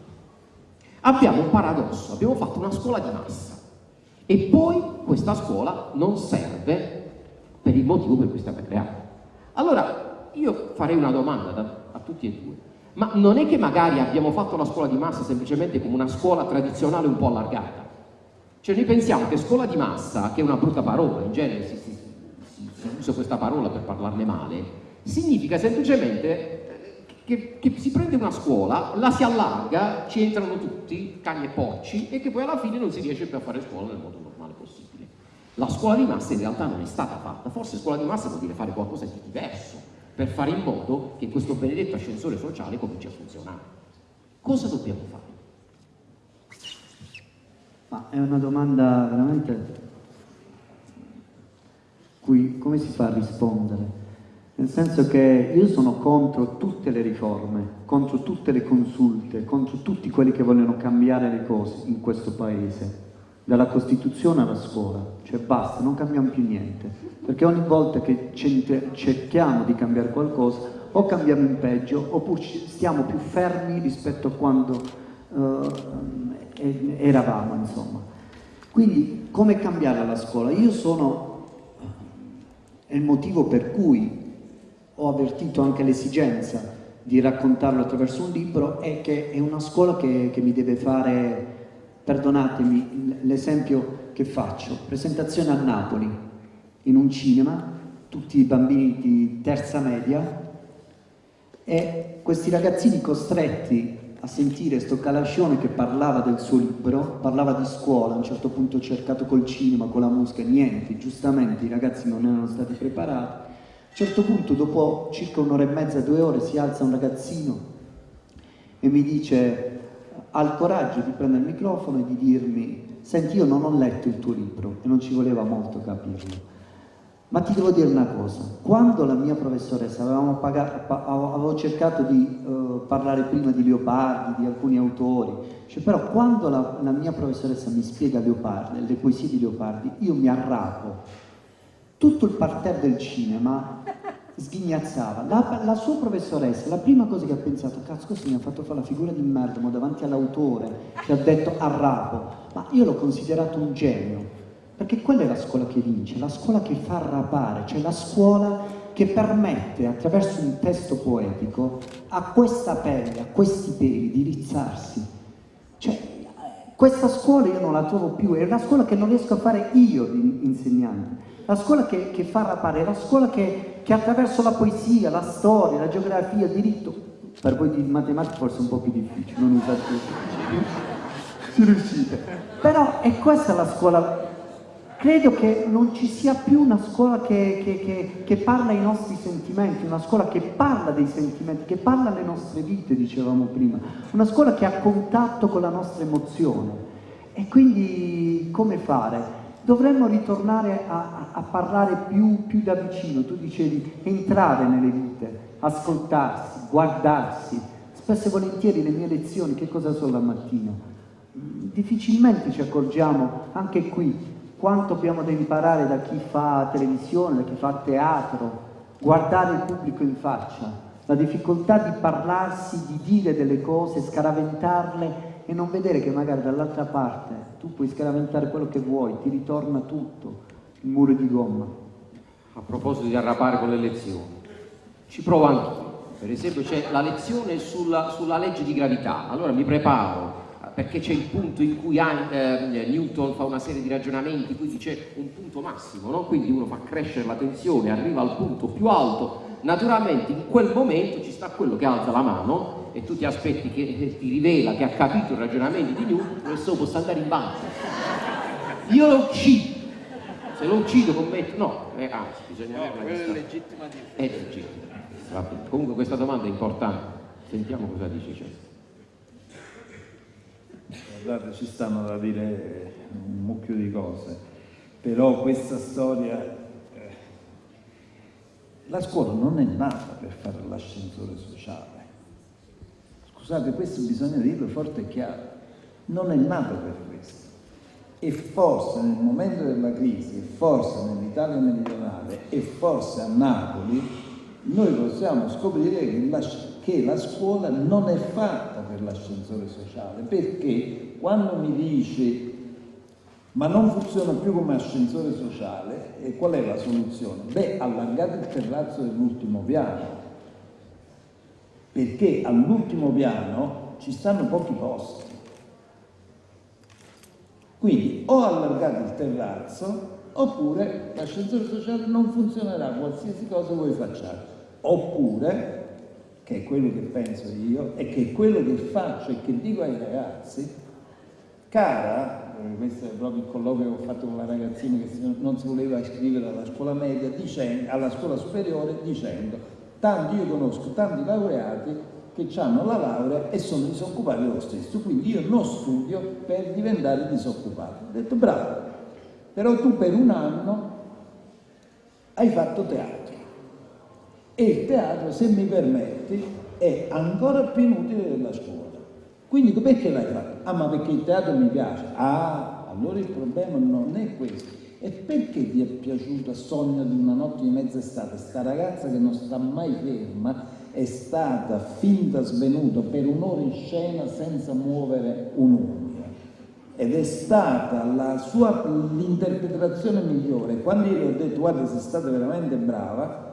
Abbiamo un paradosso, abbiamo fatto una scuola di massa e poi questa scuola non serve per il motivo per cui è stata creata. Allora, io farei una domanda da, a tutti e due. Ma non è che magari abbiamo fatto la scuola di massa semplicemente come una scuola tradizionale un po' allargata? Cioè noi pensiamo che scuola di massa, che è una brutta parola, in genere si, si, si, si usa questa parola per parlarne male, significa semplicemente eh, che, che, si prende una scuola, la si allarga, ci entrano tutti, cani e porci, e che poi alla fine non si riesce più a fare scuola nel modo normale possibile. La scuola di massa in realtà non è stata fatta, forse scuola di massa vuol dire fare qualcosa di diverso, per fare in modo che questo benedetto ascensore sociale cominci a funzionare. Cosa dobbiamo fare? Ma è una domanda veramente cui come si fa a rispondere? Nel senso che io sono contro tutte le riforme, contro tutte le consulte, contro tutti quelli che vogliono cambiare le cose in questo paese, dalla Costituzione alla scuola, cioè basta, non cambiamo più niente, perché ogni volta che cerchiamo di cambiare qualcosa o cambiamo in peggio oppure stiamo più fermi rispetto a quando uh, eravamo, insomma. Quindi, come cambiare la scuola? Io sono, è il motivo per cui ho avvertito anche l'esigenza di raccontarlo attraverso un libro, è che è una scuola che, che mi deve fare, perdonatemi l'esempio che faccio, presentazione a Napoli, in un cinema, tutti i bambini di terza media, e questi ragazzini costretti a sentire sto Calascione che parlava del suo libro, parlava di scuola, a un certo punto ho cercato col cinema, con la musica, niente, giustamente i ragazzi non erano stati preparati. A un certo punto, dopo circa un'ora e mezza, due ore, si alza un ragazzino e mi dice, ha il coraggio di prendere il microfono e di dirmi, senti io non ho letto il tuo libro e non ci voleva molto capirlo. Ma ti devo dire una cosa, quando la mia professoressa, avevamo pagato, avevo cercato di uh, parlare prima di Leopardi, di alcuni autori, cioè, però quando la, la, mia professoressa mi spiega Leopardi, le poesie di Leopardi, io mi arrapo. Tutto il parterre del cinema sghignazzava. La, la, sua professoressa, la prima cosa che ha pensato, cazzo questo mi ha fatto fare la figura di merda davanti all'autore che ha detto arrapo, ma io l'ho considerato un genio perché quella è la scuola che vince, la scuola che fa arrapare, cioè la scuola che permette attraverso un testo poetico a questa pelle, a questi peli di rizzarsi. Cioè, questa scuola io non la trovo più, è la scuola che non riesco a fare io di insegnante. La scuola che, che fa arrapare, è la scuola che, che attraverso la poesia, la storia, la geografia, il diritto, per voi di matematica forse è un po' più difficile, non usate più. ci riuscite. Però è questa la scuola Credo che non ci sia più una scuola che, che, che, che, parla ai nostri sentimenti, una scuola che parla dei sentimenti, che parla alle nostre vite, dicevamo prima, una scuola che ha contatto con la nostra emozione. E quindi come fare? Dovremmo ritornare a, a parlare più, più da vicino, tu dicevi entrare nelle vite, ascoltarsi, guardarsi. Spesso e volentieri le mie lezioni che cosa sono la mattina? Difficilmente ci accorgiamo, anche qui, quanto abbiamo da imparare da chi fa televisione, da chi fa teatro, guardare il pubblico in faccia, la difficoltà di parlarsi, di dire delle cose, scaraventarle e non vedere che magari dall'altra parte tu puoi scaraventare quello che vuoi, ti ritorna tutto, il muro di gomma. A proposito di arrapare con le lezioni, ci provo anch'io. Per esempio c'è la lezione sulla, sulla legge di gravità, allora mi preparo perché c'è il punto in cui eh, Newton fa una serie di ragionamenti, quindi c'è un punto massimo, no? quindi uno fa crescere la tensione, arriva al punto più alto, naturalmente in quel momento ci sta quello che alza la mano e tu ti aspetti che ti rivela che ha capito i ragionamenti di Newton, questo possa andare in banca. Io lo uccido, se lo uccido commetto, no, eh, anzi bisogna no, avere una è legittima difesa. È legittima. Comunque questa domanda è importante, sentiamo cosa dice Cesare. Guardate, ci stanno da dire un mucchio di cose, però questa storia... Eh, la scuola non è nata per fare l'ascensore sociale. Scusate, questo bisogna dirlo forte e chiaro. Non è nata per questo. E forse nel momento della crisi, e forse nell'Italia meridionale, e forse a Napoli, noi possiamo scoprire che la, che la scuola non è fatta per l'ascensore sociale, perché quando mi dice ma non funziona più come ascensore sociale, e qual è la soluzione? Beh, allargate il terrazzo dell'ultimo piano, perché all'ultimo piano ci stanno pochi posti. Quindi o allargate il terrazzo oppure l'ascensore sociale non funzionerà qualsiasi cosa voi facciate. Oppure, che è quello che penso io e che è quello che faccio e che dico ai ragazzi, Cara, eh, questo è proprio il colloquio che ho fatto con la ragazzina che non si voleva iscrivere alla scuola media, dicendo, alla scuola superiore, dicendo tanti io conosco tanti laureati che hanno la laurea e sono disoccupati lo stesso, quindi io non studio per diventare disoccupato. Ho detto bravo, però tu per un anno hai fatto teatro e il teatro, se mi permetti, è ancora più inutile della scuola. Quindi perché l'hai fatto? Ah, ma perché il teatro mi piace. Ah, allora il problema non è questo. E perché ti è piaciuto a Sogno di una notte di mezza estate? Sta ragazza che non sta mai ferma è stata finta svenuta per un'ora in scena senza muovere un'unghia. Ed è stata la sua l'interpretazione migliore. Quando io le ho detto guarda sei stata veramente brava,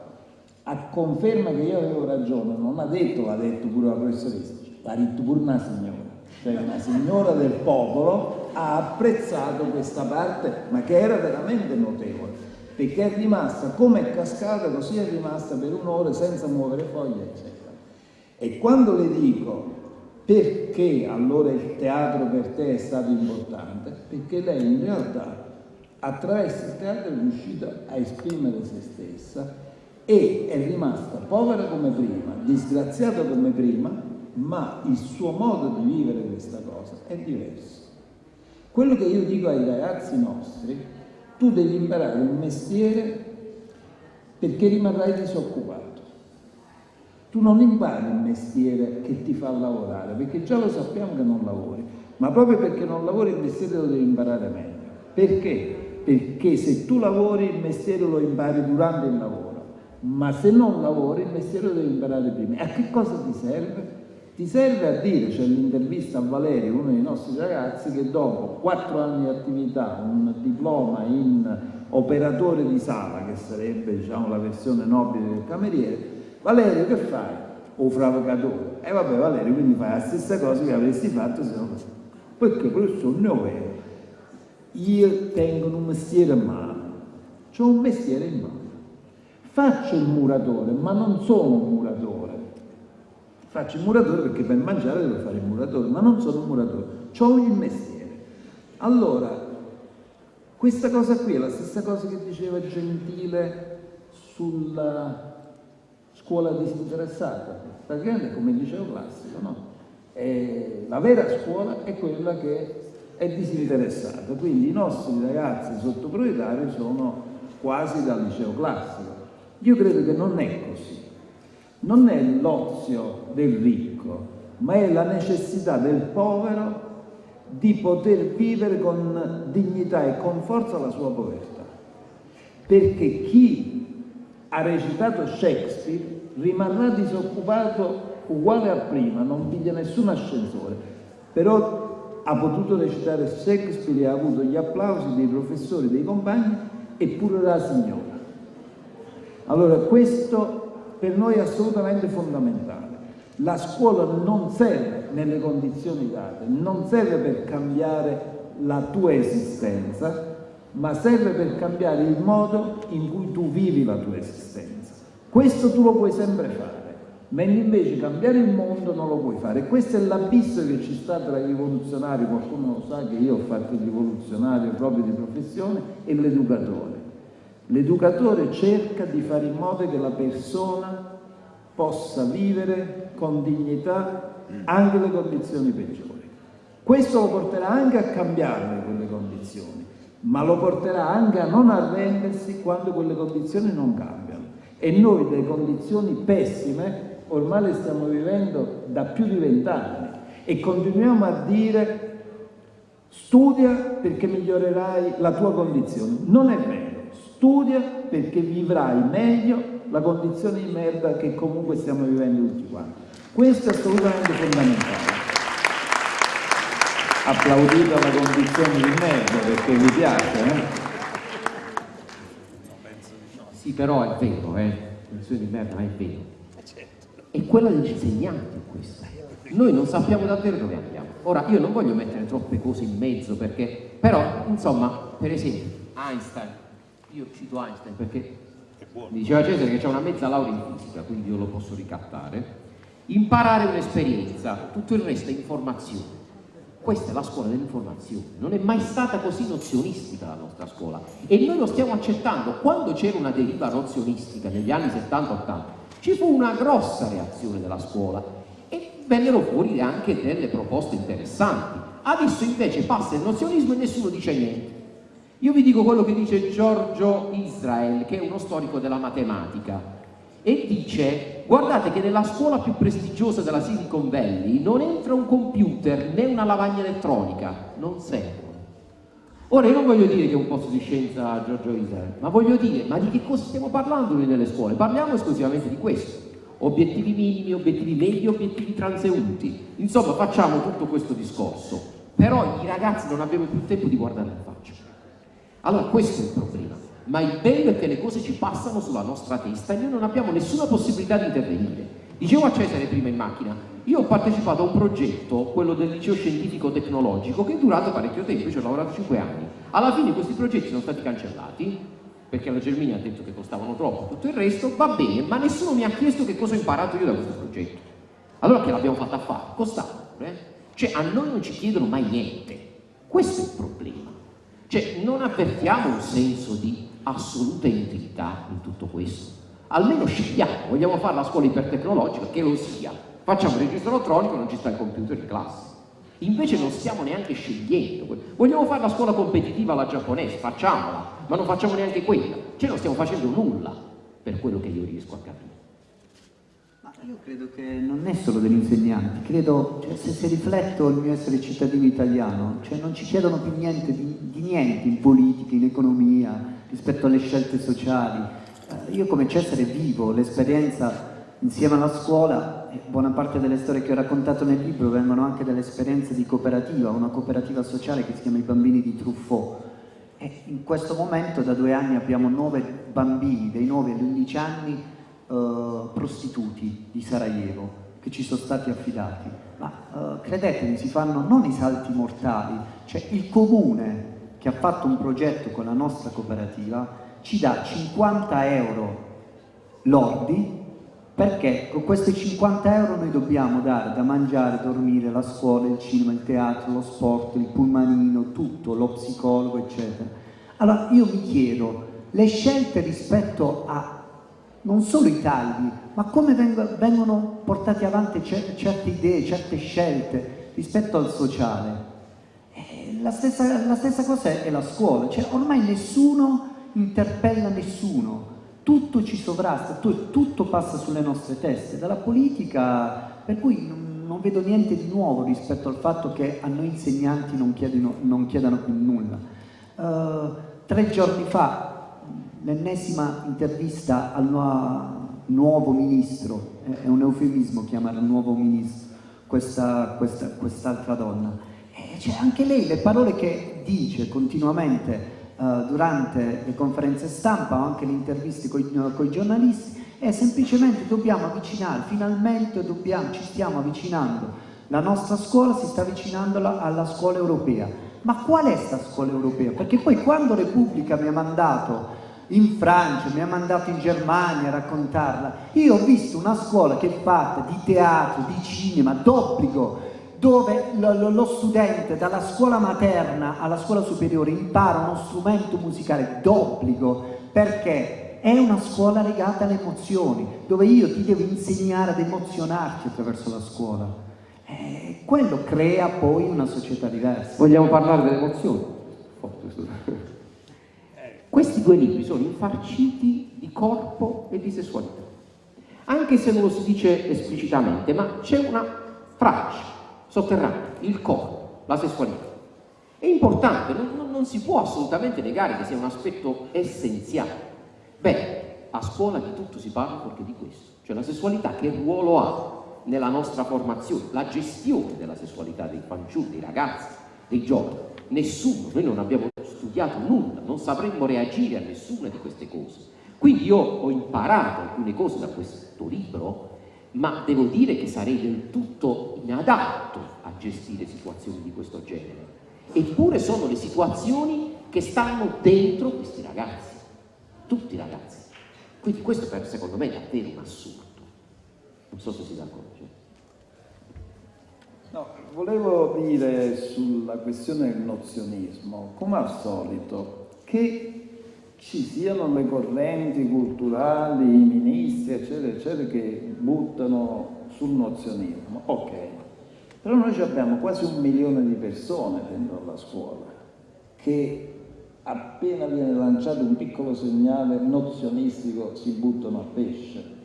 a conferma che io avevo ragione, non ha detto, l'ha detto pure la professoressa, l'ha detto pure una signora, cioè una signora del popolo ha apprezzato questa parte, ma che era veramente notevole, perché è rimasta come è cascata, così è rimasta per un'ora senza muovere foglie, eccetera. E quando le dico perché allora il teatro per te è stato importante, perché lei in realtà attraverso il teatro è riuscita a esprimere se stessa e è rimasta povera come prima, disgraziata come prima, ma il suo modo di vivere questa cosa è diverso. Quello che io dico ai ragazzi nostri, tu devi imparare un mestiere perché rimarrai disoccupato. Tu non impari il mestiere che ti fa lavorare, perché già lo sappiamo che non lavori, ma proprio perché non lavori il mestiere lo devi imparare meglio. Perché? Perché se tu lavori il mestiere lo impari durante il lavoro, ma se non lavori il mestiere lo devi imparare prima. E a che cosa ti serve? Ti serve a dire, c'è l'intervista a Valerio, uno dei nostri ragazzi, che dopo quattro anni di attività, un diploma in operatore di sala, che sarebbe diciamo, la versione nobile del cameriere, Valerio che fai? O fravocatore. E vabbè Valerio, quindi fai la stessa cosa che avresti fatto se non... Perché professore ne ho vero. Io tengo un mestiere a mano, ho un mestiere in mano. Faccio il muratore, ma non sono un muratore Faccio il muratore perché per mangiare devo fare il muratore, ma non sono un muratore, ho il mestiere. Allora, questa cosa qui è la stessa cosa che diceva Gentile sulla scuola disinteressata, praticamente come il liceo classico, no? E la vera scuola è quella che è disinteressata, quindi i nostri ragazzi sottoprioritari sono quasi dal liceo classico. Io credo che non è così non è l'ozio del ricco, ma è la necessità del povero di poter vivere con dignità e con forza la sua povertà. Perché chi ha recitato Shakespeare rimarrà disoccupato uguale a prima, non piglia nessun ascensore, però ha potuto recitare Shakespeare e ha avuto gli applausi dei professori, dei compagni e pure la signora. Allora questo per noi è assolutamente fondamentale. La scuola non serve nelle condizioni date, non serve per cambiare la tua esistenza, ma serve per cambiare il modo in cui tu vivi la tua esistenza. Questo tu lo puoi sempre fare, mentre invece cambiare il mondo non lo puoi fare. Questo è l'abisso che ci sta tra i rivoluzionari, qualcuno lo sa che io ho fatto il rivoluzionario proprio di professione, e l'educatore. L'educatore cerca di fare in modo che la persona possa vivere con dignità anche le condizioni peggiori. Questo lo porterà anche a cambiare quelle condizioni, ma lo porterà anche a non arrendersi quando quelle condizioni non cambiano. E noi delle condizioni pessime ormai le stiamo vivendo da più di vent'anni e continuiamo a dire studia perché migliorerai la tua condizione. Non è vero. Studia perché vivrai meglio la condizione di merda che comunque stiamo vivendo tutti quanti. Questo è assolutamente fondamentale. Applaudite la condizione di merda perché vi piace, eh? Sì, però è vero, eh? La condizione di merda è vero. È quella degli insegnanti questa. Noi non sappiamo davvero dove andiamo. Ora, io non voglio mettere troppe cose in mezzo perché, però, insomma, per esempio, Einstein, io cito Einstein perché mi diceva Cesare che c'è una mezza laurea in fisica, quindi io lo posso ricattare, imparare un'esperienza, tutto il resto è informazione. Questa è la scuola dell'informazione, non è mai stata così nozionistica la nostra scuola e noi lo stiamo accettando. Quando c'era una deriva nozionistica negli anni 70-80 ci fu una grossa reazione della scuola e vennero fuori anche delle proposte interessanti. Adesso invece passa il nozionismo e nessuno dice niente. Io vi dico quello che dice Giorgio Israel, che è uno storico della matematica, e dice, guardate che nella scuola più prestigiosa della Silicon Valley non entra un computer né una lavagna elettronica, non servono. Ora io non voglio dire che è un posto di scienza Giorgio Israel, ma voglio dire, ma di che cosa stiamo parlando noi nelle scuole? Parliamo esclusivamente di questo. Obiettivi minimi, obiettivi medi, obiettivi transeunti. Insomma, facciamo tutto questo discorso. Però i ragazzi non abbiamo più tempo di guardare in faccia. Allora questo è il problema, ma il bello è che le cose ci passano sulla nostra testa e noi non abbiamo nessuna possibilità di intervenire. Dicevo a Cesare prima in macchina, io ho partecipato a un progetto, quello del liceo scientifico tecnologico, che è durato parecchio tempo, ci ho lavorato 5 anni. Alla fine questi progetti sono stati cancellati, perché la Germania ha detto che costavano troppo, tutto il resto, va bene, ma nessuno mi ha chiesto che cosa ho imparato io da questo progetto. Allora che l'abbiamo fatta a fare? Costavano, eh? Cioè a noi non ci chiedono mai niente. Questo è il problema. Cioè, non avvertiamo un senso di assoluta intimità in tutto questo. Almeno scegliamo, vogliamo fare la scuola ipertecnologica, che lo sia. Facciamo il registro elettronico, non ci sta il computer in classe. Invece non stiamo neanche scegliendo. Vogliamo fare la scuola competitiva alla giapponese, facciamola, ma non facciamo neanche quella. Cioè non stiamo facendo nulla. per quello che io riesco a capire. Io credo che non è solo degli insegnanti, credo, cioè, se, se, rifletto il mio essere cittadino italiano, cioè non ci chiedono più niente di, di niente in politica, in economia, rispetto alle scelte sociali. Eh, io come Cesare vivo l'esperienza insieme alla scuola, buona parte delle storie che ho raccontato nel libro vengono anche dalle esperienze di cooperativa, una cooperativa sociale che si chiama I Bambini di Truffaut. E in questo momento da due anni abbiamo nove bambini, dai 9 agli 11 anni, eh, prostituti di Sarajevo, che ci sono stati affidati. Ma eh, credetemi, si fanno non i salti mortali, cioè il comune che ha fatto un progetto con la nostra cooperativa ci dà 50 euro lordi perché con questi 50 euro noi dobbiamo dare da mangiare, dormire, la scuola, il cinema, il teatro, lo sport, il pulmanino, tutto, lo psicologo, eccetera. Allora io mi chiedo, le scelte rispetto a non solo i tagli, ma come vengono portate avanti certe idee, certe scelte rispetto al sociale. Eh, la stessa, la stessa cosa è la scuola, cioè ormai nessuno interpella nessuno, tutto ci sovrasta, tutto passa sulle nostre teste, dalla politica, per cui non, vedo niente di nuovo rispetto al fatto che a noi insegnanti non, chiedino, non chiedano più nulla. Uh, tre giorni fa, l'ennesima intervista al nuovo ministro, è un eufemismo chiamare nuovo ministro questa, questa, quest'altra donna, e cioè anche lei le parole che dice continuamente eh, durante le conferenze stampa o anche le interviste con i giornalisti è semplicemente dobbiamo avvicinare, finalmente dobbiamo, ci stiamo avvicinando, la nostra scuola si sta avvicinando alla scuola europea. Ma qual è questa scuola europea? Perché poi quando Repubblica mi ha mandato in Francia, mi ha mandato in Germania a raccontarla, io ho visto una scuola che è fatta di teatro, di cinema, d'obbligo, dove lo studente dalla scuola materna alla scuola superiore impara uno strumento musicale d'obbligo perché è una scuola legata alle emozioni, dove io ti devo insegnare ad emozionarti attraverso la scuola. E quello crea poi una società diversa. Vogliamo parlare delle emozioni? Questi due libri sono infarciti di corpo e di sessualità, anche se non lo si dice esplicitamente, ma c'è una fraccia sotterraneo, il corpo, la sessualità. È importante, non, non, si può assolutamente negare che sia un aspetto essenziale. Beh, a scuola di tutto si parla perché di questo, cioè la sessualità che ruolo ha nella nostra formazione, la gestione della sessualità dei fanciulli, dei ragazzi, dei giovani. Nessuno, noi non abbiamo studiato nulla, non sapremmo reagire a nessuna di queste cose. Quindi io ho imparato alcune cose da questo libro ma devo dire che sarei del tutto inadatto a gestire situazioni di questo genere. Eppure sono le situazioni che stanno dentro questi ragazzi, tutti i ragazzi. Quindi questo per, secondo me è davvero un assurdo. Non so se si dà conto. No, volevo dire sulla questione del nozionismo, come al solito, che ci siano le correnti culturali, i ministri, eccetera, eccetera, che buttano sul nozionismo. Ok, però noi abbiamo quasi un milione di persone dentro la scuola che appena viene lanciato un piccolo segnale nozionistico si buttano a pesce.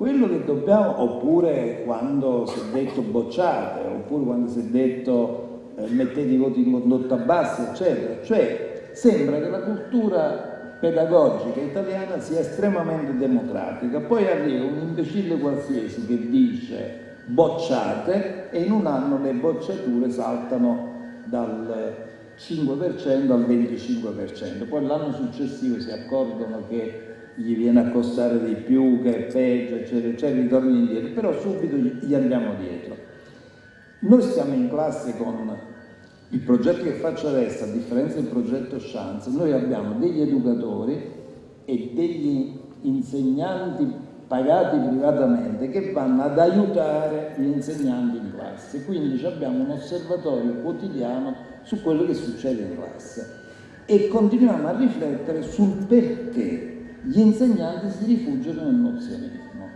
Quello che dobbiamo, oppure quando si è detto bocciate, oppure quando si è detto eh, mettete i voti in condotta bassa, eccetera, cioè sembra che la cultura pedagogica italiana sia estremamente democratica. Poi arriva un imbecille qualsiasi che dice bocciate e in un anno le bocciature saltano dal 5% al 25%. Poi l'anno successivo si accorgono che gli viene a costare di più, che è peggio, eccetera, eccetera, ritornano indietro, però subito gli andiamo dietro. Noi stiamo in classe con il progetto che faccio adesso, a differenza del progetto Chance, noi abbiamo degli educatori e degli insegnanti pagati privatamente che vanno ad aiutare gli insegnanti in classe. Quindi abbiamo un osservatorio quotidiano su quello che succede in classe e continuiamo a riflettere sul perché gli insegnanti si rifugiano nel nozionismo.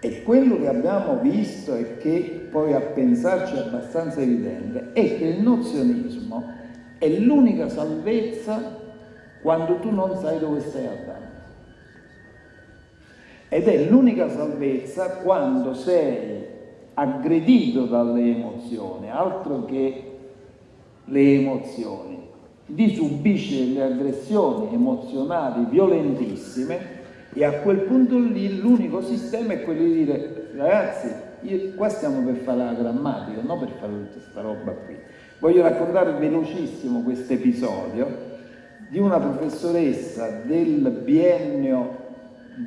E quello che abbiamo visto e che poi a pensarci è abbastanza evidente è che il nozionismo è l'unica salvezza quando tu non sai dove stai andando. Ed è l'unica salvezza quando sei aggredito dalle emozioni, altro che le emozioni, di subisce delle aggressioni emozionali violentissime e a quel punto lì l'unico sistema è quello di dire ragazzi, io, qua stiamo per fare la grammatica, non per fare tutta questa roba qui. Voglio raccontare velocissimo questo episodio di una professoressa del biennio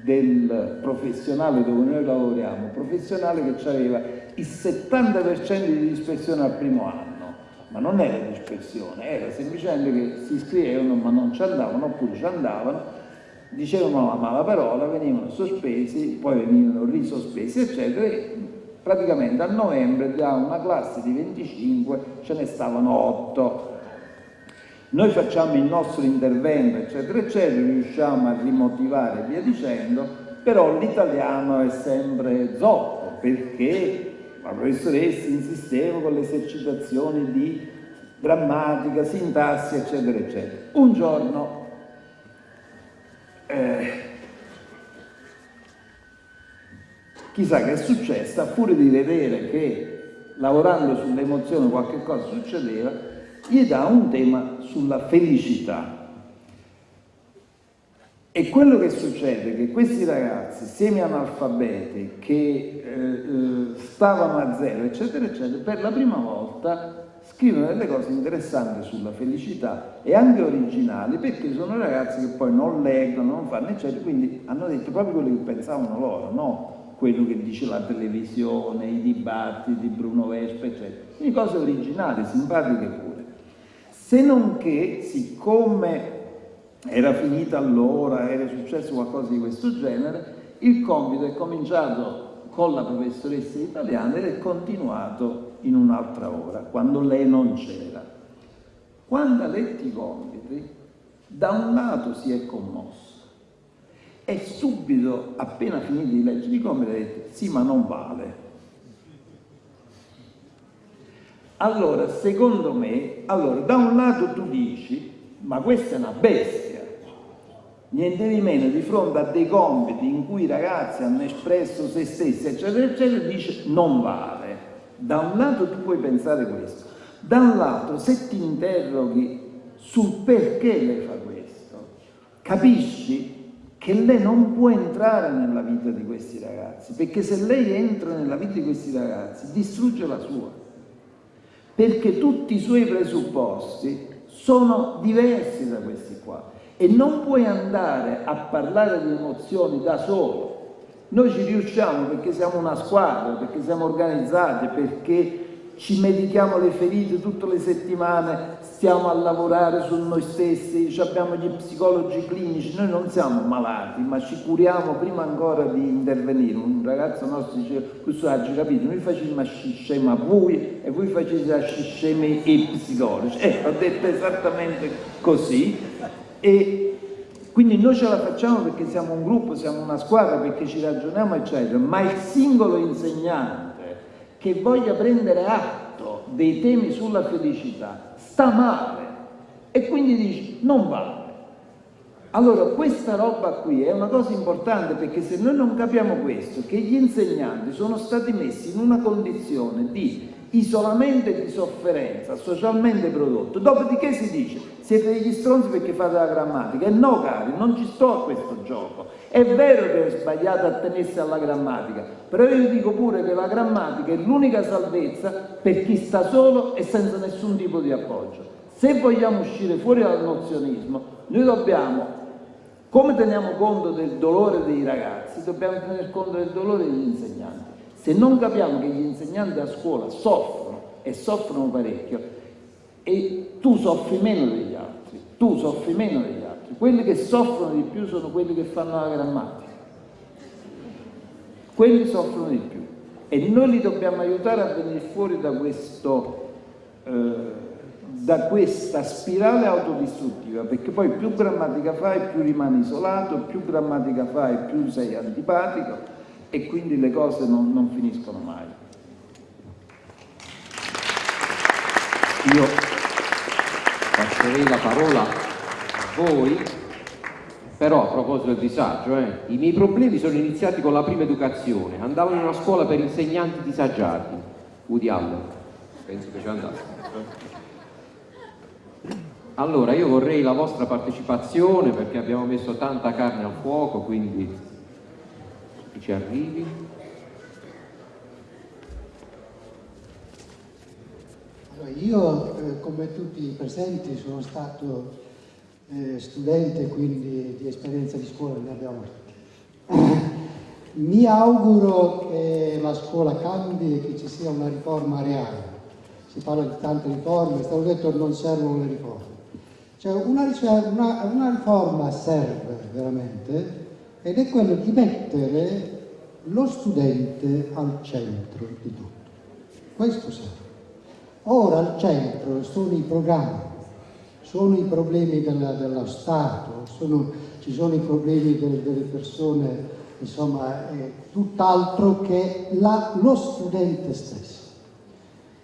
del professionale dove noi lavoriamo, professionale che aveva il 70% di dispersione al primo anno, ma non era dispersione, era semplicemente che si iscrivevano ma non ci andavano oppure ci andavano, dicevano la mala parola, venivano sospesi, poi venivano risospesi eccetera e praticamente a novembre da una classe di 25 ce ne stavano 8 noi facciamo il nostro intervento, eccetera, eccetera, riusciamo a rimotivare e via dicendo, però l'italiano è sempre zoppo, perché la professoressa insisteva con le esercitazioni di grammatica, sintassi, eccetera, eccetera. Un giorno eh, chissà che è successo, furia di vedere che lavorando sulle emozioni qualche cosa succedeva, gli dà un tema sulla felicità. E quello che succede è che questi ragazzi semi-analfabeti che eh, eh, stavano a zero, eccetera, eccetera, per la prima volta scrivono delle cose interessanti sulla felicità e anche originali perché sono ragazzi che poi non leggono, non fanno, eccetera, quindi hanno detto proprio quello che pensavano loro, no quello che dice la televisione, i dibattiti di Bruno Vespa, eccetera. Quindi cose originali, simpatiche pure. Se non che, siccome era finita allora, era successo qualcosa di questo genere, il compito è cominciato con la professoressa italiana ed è continuato in un'altra ora, quando lei non c'era. Quando ha letto i compiti, da un lato si è commosso e subito, appena finito di leggere i compiti, ha detto sì ma non vale, Allora, secondo me, allora, da un lato tu dici, ma questa è una bestia, niente di meno di fronte a dei compiti in cui i ragazzi hanno espresso se stessi, eccetera, eccetera, dice non vale. Da un lato tu puoi pensare questo, da un lato se ti interroghi sul perché lei fa questo, capisci che lei non può entrare nella vita di questi ragazzi, perché se lei entra nella vita di questi ragazzi distrugge la sua perché tutti i suoi presupposti sono diversi da questi qua e non puoi andare a parlare di emozioni da solo. Noi ci riusciamo perché siamo una squadra, perché siamo organizzati, perché ci medichiamo le ferite tutte le settimane, stiamo a lavorare su noi stessi, abbiamo gli psicologi clinici, noi non siamo malati, ma ci curiamo prima ancora di intervenire. Un ragazzo nostro diceva, questo oggi capito, noi facciamo scema voi e voi facete scema ai psicologi. Eh, ho detto esattamente così e quindi noi ce la facciamo perché siamo un gruppo, siamo una squadra, perché ci ragioniamo eccetera, ma il singolo insegnante che voglia prendere atto dei temi sulla felicità sta male e quindi dice non vale. Allora questa roba qui è una cosa importante perché se noi non capiamo questo, che gli insegnanti sono stati messi in una condizione di isolamento e di sofferenza socialmente prodotto, dopodiché si dice siete degli stronzi perché fate la grammatica. E no cari, non ci sto a questo gioco. È vero che è sbagliato attenersi alla grammatica però io dico pure che la grammatica è l'unica salvezza per chi sta solo e senza nessun tipo di appoggio. Se vogliamo uscire fuori dal nozionismo noi dobbiamo come teniamo conto del dolore dei ragazzi dobbiamo tenere conto del dolore degli insegnanti. Se non capiamo che gli insegnanti a scuola soffrono e soffrono parecchio e tu soffri meno degli altri, tu soffri meno degli altri, quelli che soffrono di più sono quelli che fanno la grammatica, quelli soffrono di più. E noi li dobbiamo aiutare a venire fuori da, questo, eh, da questa spirale autodistruttiva perché poi più grammatica fai più rimani isolato, più grammatica fai più sei antipatico e quindi le cose non, non finiscono mai. Io passerei la parola a voi Però a proposito del disagio, eh, i miei problemi sono iniziati con la prima educazione. Andavo in una scuola per insegnanti disagiati. Allen, penso che ci andasse. Allora, io vorrei la vostra partecipazione perché abbiamo messo tanta carne al fuoco, quindi ci arrivi. Io, eh, come tutti i presenti, sono stato eh, studente, quindi di esperienza di scuola ne abbiamo. Mi auguro che la scuola cambi e che ci sia una riforma reale. Si parla di tante riforme, è stato detto che non servono le riforme. Cioè una, una, una riforma serve veramente ed è quello di mettere lo studente al centro di tutto. Questo serve. Ora al centro sono i programmi, sono i problemi della, dello Stato, sono, ci sono i problemi delle, delle persone, insomma, è tutt'altro che la, lo studente stesso.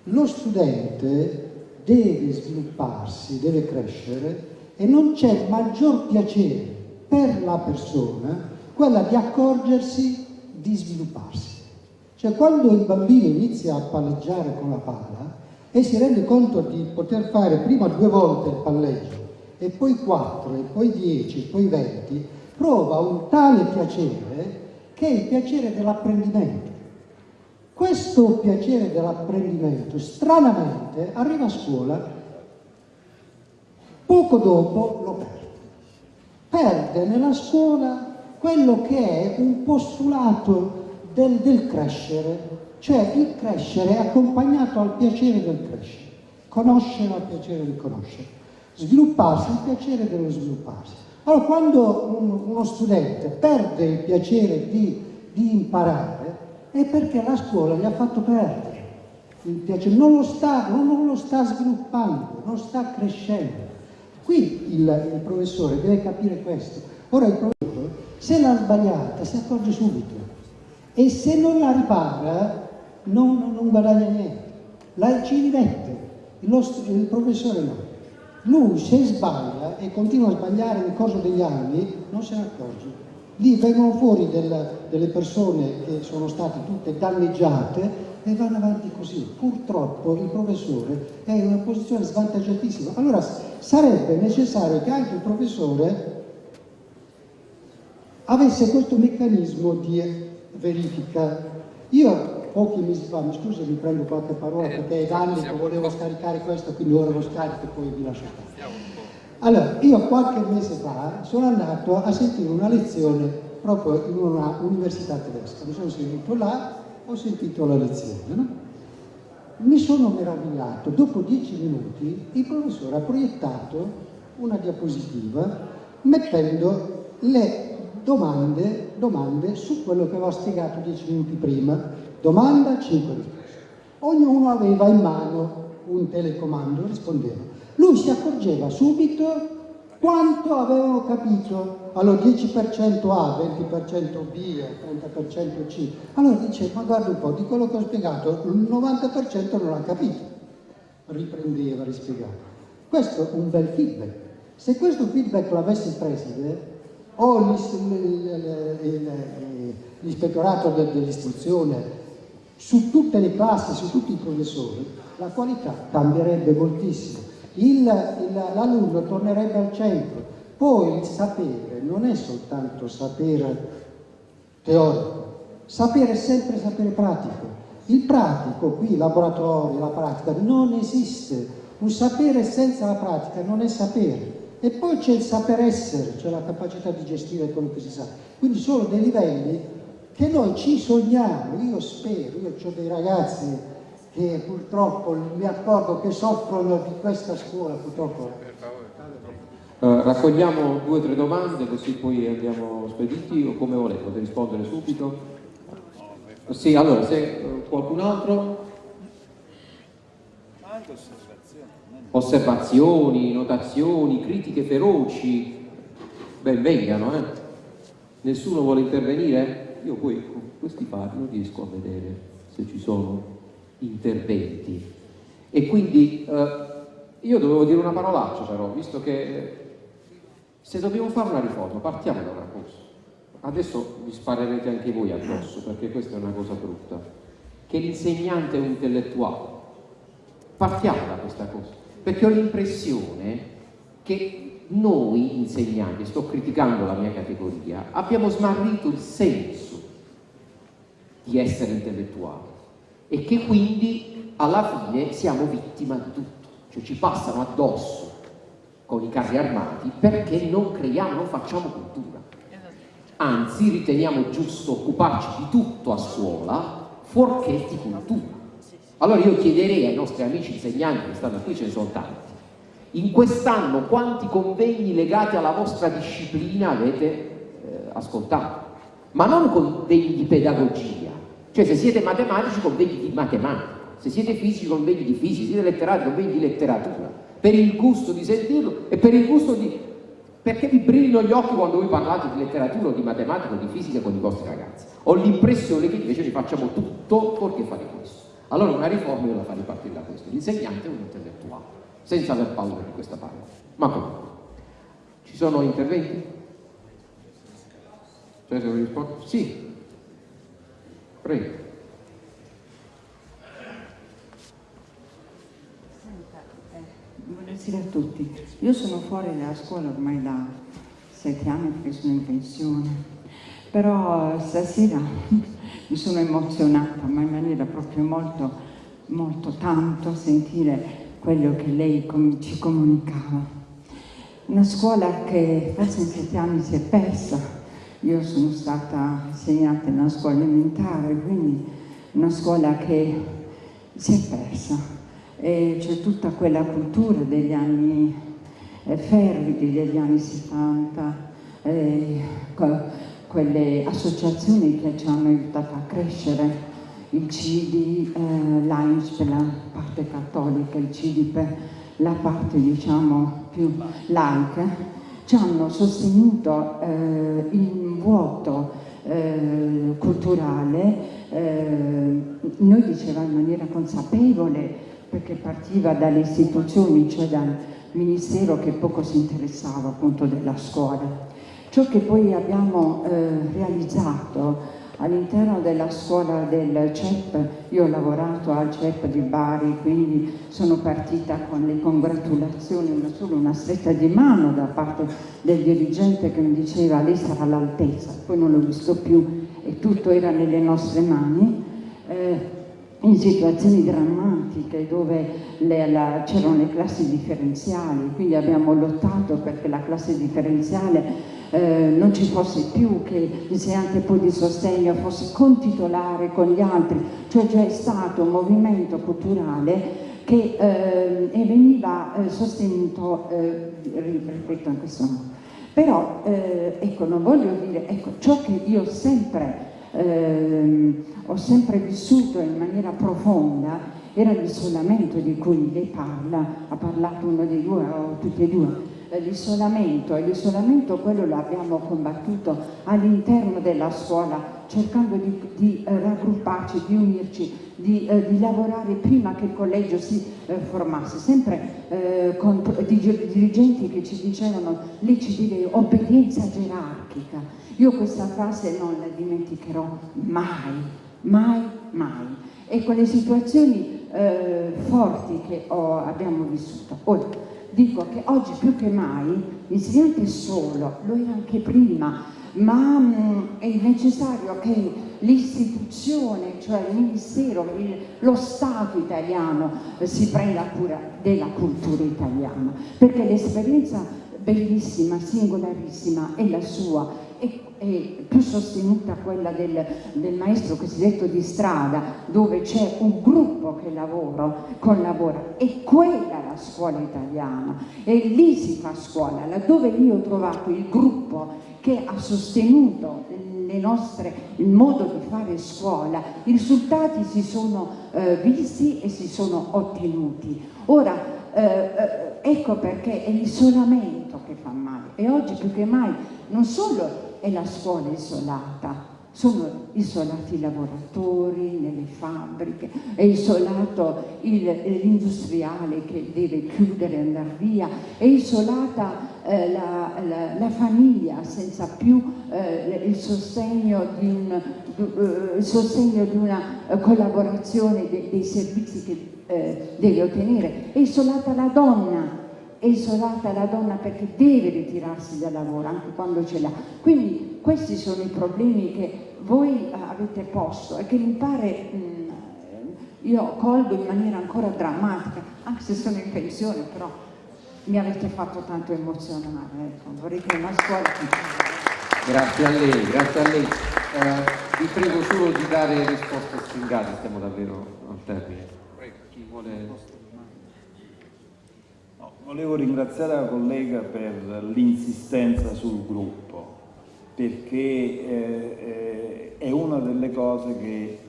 Lo studente deve svilupparsi, deve crescere e non c'è maggior piacere per la persona quella di accorgersi di svilupparsi. Cioè quando il bambino inizia a palleggiare con la pala, e si rende conto di poter fare prima due volte il palleggio e poi quattro e poi dieci e poi venti, prova un tale piacere che è il piacere dell'apprendimento. Questo piacere dell'apprendimento stranamente arriva a scuola, poco dopo lo perde. Perde nella scuola quello che è un postulato del, del crescere, cioè il crescere è accompagnato al piacere del crescere, conoscere al piacere di conoscere, svilupparsi il piacere dello svilupparsi. Allora quando un, uno studente perde il piacere di, di, imparare è perché la scuola gli ha fatto perdere il piacere, non lo sta, non lo sta sviluppando, non sta crescendo. Qui il, il professore deve capire questo. Ora il professore se l'ha sbagliata si accorge subito e se non la ripara non, non guadagna niente, la, ci rimette, il, il professore no. Lui se sbaglia e continua a sbagliare nel corso degli anni non se ne accorge. Lì vengono fuori del, delle persone che sono state tutte danneggiate e vanno avanti così. Purtroppo il professore è in una posizione svantaggiatissima. Allora sarebbe necessario che anche il professore avesse questo meccanismo di verifica. Io pochi mesi fa, mi scusi mi prendo qualche parola eh, perché è da anni che volevo scaricare questo, quindi ora lo scarico e poi vi lascio stare. Allora, io qualche mese fa sono andato a sentire una lezione proprio in una università tedesca, mi sono seduto là, ho sentito la lezione, no? Mi sono meravigliato, dopo dieci minuti il professore ha proiettato una diapositiva mettendo le domande, domande su quello che avevo spiegato dieci minuti prima Domanda, 5 risposte. Ognuno aveva in mano un telecomando, rispondeva. Lui si accorgeva subito quanto avevano capito. Allora 10% A, 20% B, 30% C. Allora dice, ma guarda un po', di quello che ho spiegato, il 90% non ha capito. Riprendeva, rispiegava. Questo è un bel feedback. Se questo feedback l'avesse preside, o l'ispettorato dell'istruzione su tutte le classi, su tutti i professori, la qualità cambierebbe moltissimo. L'alunno tornerebbe al centro. Poi il sapere non è soltanto sapere teorico, sapere è sempre sapere pratico. Il pratico, qui il laboratorio, la pratica, non esiste. Un sapere senza la pratica non è sapere. E poi c'è il saper essere, cioè la capacità di gestire quello che si sa. Quindi sono dei livelli che noi ci sogniamo, io spero, io ho dei ragazzi che purtroppo mi accorgo che soffrono di questa scuola, purtroppo. Uh, raccogliamo due o tre domande così poi andiamo spediti o come volete, potete rispondere subito. Sì, allora se uh, qualcun altro osservazioni, notazioni, critiche feroci, ben vengano, eh? Nessuno vuole intervenire? Io poi con questi fari riesco a vedere se ci sono interventi e quindi eh, io dovevo dire una parolaccia però, visto che Se dobbiamo fare una riforma, partiamo da una cosa. Adesso vi sparerete anche voi addosso, perché questa è una cosa brutta. Che l'insegnante è un intellettuale. Partiamo da questa cosa, perché ho l'impressione che noi insegnanti, sto criticando la mia categoria, abbiamo smarrito il senso di essere intellettuali e che quindi alla fine siamo vittima di tutto, cioè ci passano addosso con i carri armati perché non creiamo, non facciamo cultura. Anzi, riteniamo giusto occuparci di tutto a scuola, fuorché di cultura. Allora io chiederei ai nostri amici insegnanti che stanno qui, ce ne sono tanti, in quest'anno quanti convegni legati alla vostra disciplina avete eh, ascoltato? Ma non convegni di pedagogia, cioè se siete matematici convegni di matematica, se siete fisici convegni di fisica, se siete letterati convegni di letteratura, per il gusto di sentirlo e per il gusto di... perché vi brillino gli occhi quando voi parlate di letteratura o di matematica o di fisica con i vostri ragazzi. Ho l'impressione che invece vi facciamo tutto fuorché fare questo. Allora una riforma io la farei partire da questo, l'insegnante è un intellettuale, senza aver paura di questa parola. Ma comunque, ci sono interventi? Cioè, se rispondo? Sì, Prego. Eh, buonasera a tutti. Io sono fuori dalla scuola ormai da sette anni perché sono in pensione, però stasera mi sono emozionata, ma in maniera proprio molto, molto tanto a sentire quello che lei ci comunicava. Una scuola che forse in sette anni si è persa, io sono stata insegnante in una scuola elementare, quindi una scuola che si è persa. C'è tutta quella cultura degli anni eh, fervidi, degli anni 70, eh, quelle associazioni che ci hanno aiutato a crescere, il CIDI, eh, l'AIMS per la parte cattolica, il CIDI per la parte diciamo più laica, ci hanno sostenuto eh, in vuoto eh, culturale, eh, noi dicevamo in maniera consapevole perché partiva dalle istituzioni, cioè dal ministero che poco si interessava appunto della scuola. Ciò che poi abbiamo eh, realizzato all'interno della scuola del CEP, io ho lavorato al CEP di Bari, quindi sono partita con le congratulazioni, una solo una stretta di mano da parte del dirigente che mi diceva lei sarà all'altezza, poi non l'ho visto più e tutto era nelle nostre mani. Eh, in situazioni drammatiche dove c'erano le classi differenziali, quindi abbiamo lottato perché la classe differenziale eh, non ci fosse più che l'insegnante poi di sostegno fosse contitolare con gli altri, cioè c'è stato un movimento culturale che eh, veniva eh, sostenuto, eh, ripeto in questo modo. Però, eh, ecco, non voglio dire, ecco, ciò che io sempre, ehm, ho sempre vissuto in maniera profonda era l'isolamento di cui lei parla, ha parlato uno dei due o tutti e due, eh, l'isolamento e l'isolamento quello l'abbiamo combattuto all'interno della scuola cercando di, di eh, raggrupparci, di unirci, di, eh, di, lavorare prima che il collegio si eh, formasse, sempre eh, con di, dirigenti che ci dicevano lì ci deve obbedienza gerarchica. Io questa frase non la dimenticherò mai, mai, mai. E quelle situazioni eh, forti che ho, abbiamo vissuto. Ora, dico che oggi più che mai l'insegnante è solo, lo era anche prima, ma mh, mm, è necessario che l'istituzione, cioè il Ministero, il, lo Stato italiano eh, si prenda cura della cultura italiana, perché l'esperienza bellissima, singolarissima è la sua e è più sostenuta quella del, del, maestro cosiddetto di strada, dove c'è un gruppo che lavora, collabora, e quella è la scuola italiana, e lì si fa scuola, laddove io ho trovato il gruppo che ha sostenuto nostre, il modo di fare scuola, i risultati si sono eh, visti e si sono ottenuti. Ora, eh, eh ecco perché è l'isolamento che fa male, e oggi più che mai non solo è la scuola isolata, sono isolati i lavoratori nelle fabbriche, è isolato l'industriale che deve chiudere e andare via, è isolata eh, la, la, la, famiglia senza più eh, il, sostegno di un, eh, il, sostegno di una eh, collaborazione de, dei servizi che eh, deve ottenere, è isolata la donna è isolata la donna perché deve ritirarsi dal lavoro anche quando ce l'ha. Quindi questi sono i problemi che voi avete posto e che mi pare mh, io colgo in maniera ancora drammatica, anche se sono in pensione, però mi avete fatto tanto emozionare, ecco. vorrei che una scuola... Grazie a lei, grazie a lei. Eh, vi prego solo di dare risposte stringate, stiamo davvero al termine. Prego, chi vuole... Volevo ringraziare la collega per l'insistenza sul gruppo perché eh, eh, è una delle cose che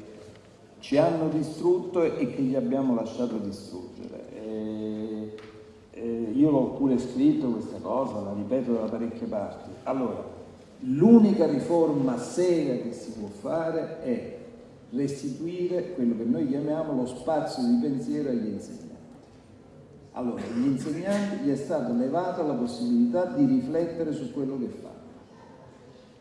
ci hanno distrutto e che gli abbiamo lasciato distruggere. Eh, eh, io l'ho pure scritto questa cosa, la ripeto da parecchie parti. Allora, l'unica riforma seria che si può fare è restituire quello che noi chiamiamo lo spazio di pensiero agli insegnanti. Allora, agli insegnanti gli è stata levata la possibilità di riflettere su quello che fanno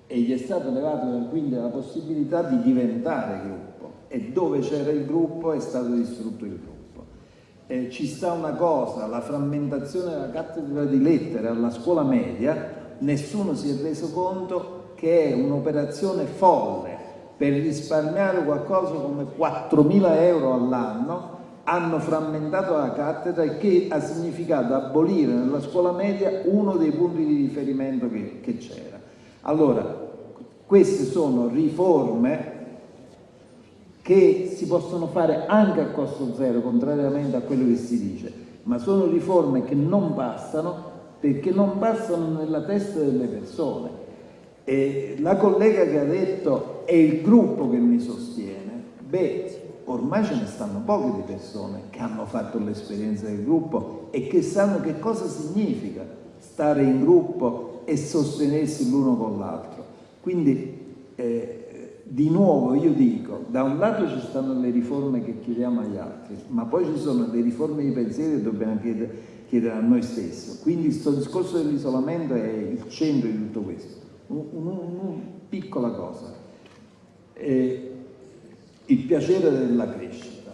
e gli è stata levata quindi la possibilità di diventare gruppo e dove c'era il gruppo è stato distrutto il gruppo. Eh, ci sta una cosa, la frammentazione della cattedra di lettere alla scuola media, nessuno si è reso conto che è un'operazione folle per risparmiare qualcosa come 4.000 euro all'anno hanno frammentato la cattedra e che ha significato abolire nella scuola media uno dei punti di riferimento che, c'era. Allora, queste sono riforme che si possono fare anche a costo zero, contrariamente a quello che si dice, ma sono riforme che non bastano perché non passano nella testa delle persone. E la collega che ha detto è il gruppo che mi sostiene, beh, ormai ce ne stanno poche di persone che hanno fatto l'esperienza del gruppo e che sanno che cosa significa stare in gruppo e sostenersi l'uno con l'altro. Quindi eh, di nuovo io dico, da un lato ci stanno le riforme che chiediamo agli altri, ma poi ci sono le riforme di pensiero che dobbiamo chiedere, chiedere a noi stessi. Quindi questo discorso dell'isolamento è il centro di tutto questo. Una un, un, piccola cosa. Eh, il piacere della crescita.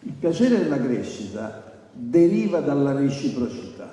Il piacere della crescita deriva dalla reciprocità.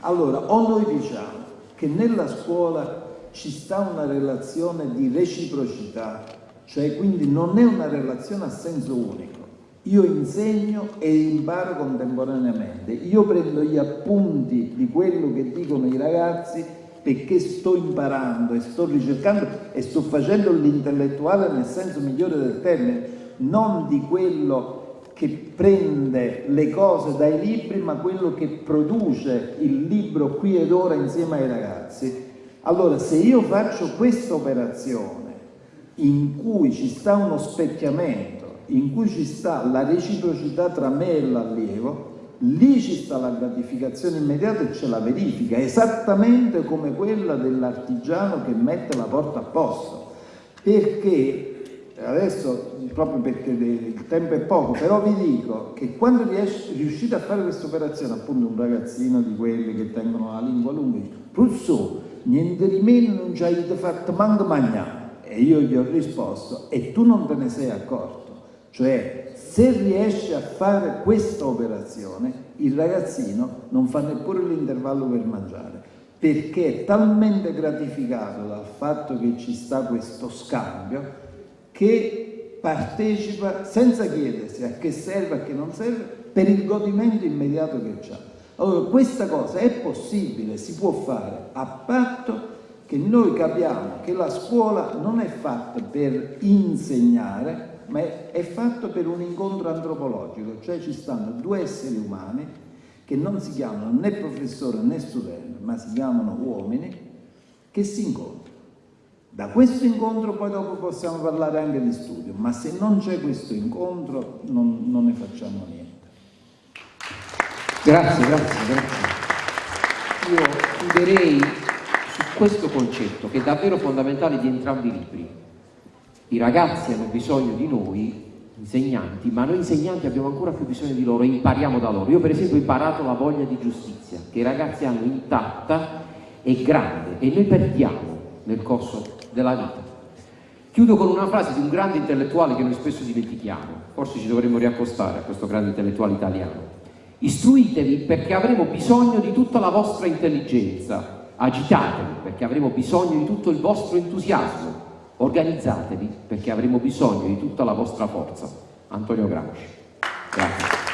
Allora, o noi diciamo che nella scuola ci sta una relazione di reciprocità, cioè quindi non è una relazione a senso unico. Io insegno e imparo contemporaneamente, io prendo gli appunti di quello che dicono i ragazzi perché sto imparando e sto ricercando e sto facendo l'intellettuale nel senso migliore del termine, non di quello che prende le cose dai libri, ma quello che produce il libro qui ed ora insieme ai ragazzi. Allora, se io faccio questa operazione in cui ci sta uno specchiamento, in cui ci sta la reciprocità tra me e l'allievo, lì ci sta la gratificazione immediata e c'è la verifica, esattamente come quella dell'artigiano che mette la porta a posto. Perché adesso proprio perché il tempo è poco, però vi dico che quando riuscite a fare questa operazione, appunto un ragazzino di quelli che tengono la lingua lunga, Rousseau, niente di meno non ci hai fatto manco mangiare. E io gli ho risposto, e tu non te ne sei accorto. Cioè, se riesci a fare questa operazione, il ragazzino non fa neppure l'intervallo per mangiare, perché è talmente gratificato dal fatto che ci sta questo scambio che partecipa senza chiedersi a che serve, a che non serve, per il godimento immediato che ha. Allora questa cosa è possibile, si può fare, a patto che noi capiamo che la scuola non è fatta per insegnare, ma è fatta per un incontro antropologico, cioè ci stanno due esseri umani che non si chiamano né professore né studente, ma si chiamano uomini, che si incontrano. Da questo incontro poi dopo possiamo parlare anche di studio, ma se non c'è questo incontro non, non, ne facciamo niente. Grazie, grazie, grazie. Io chiuderei su questo concetto che è davvero fondamentale di entrambi i libri. I ragazzi hanno bisogno di noi insegnanti, ma noi insegnanti abbiamo ancora più bisogno di loro impariamo da loro. Io per esempio ho imparato la voglia di giustizia, che i ragazzi hanno intatta e grande e noi perdiamo nel corso della vita. Chiudo con una frase di un grande intellettuale che noi spesso dimentichiamo, forse ci dovremmo riaccostare a questo grande intellettuale italiano. Istruitevi perché avremo bisogno di tutta la vostra intelligenza, agitatevi perché avremo bisogno di tutto il vostro entusiasmo, organizzatevi perché avremo bisogno di tutta la vostra forza. Antonio Gramsci. Grazie.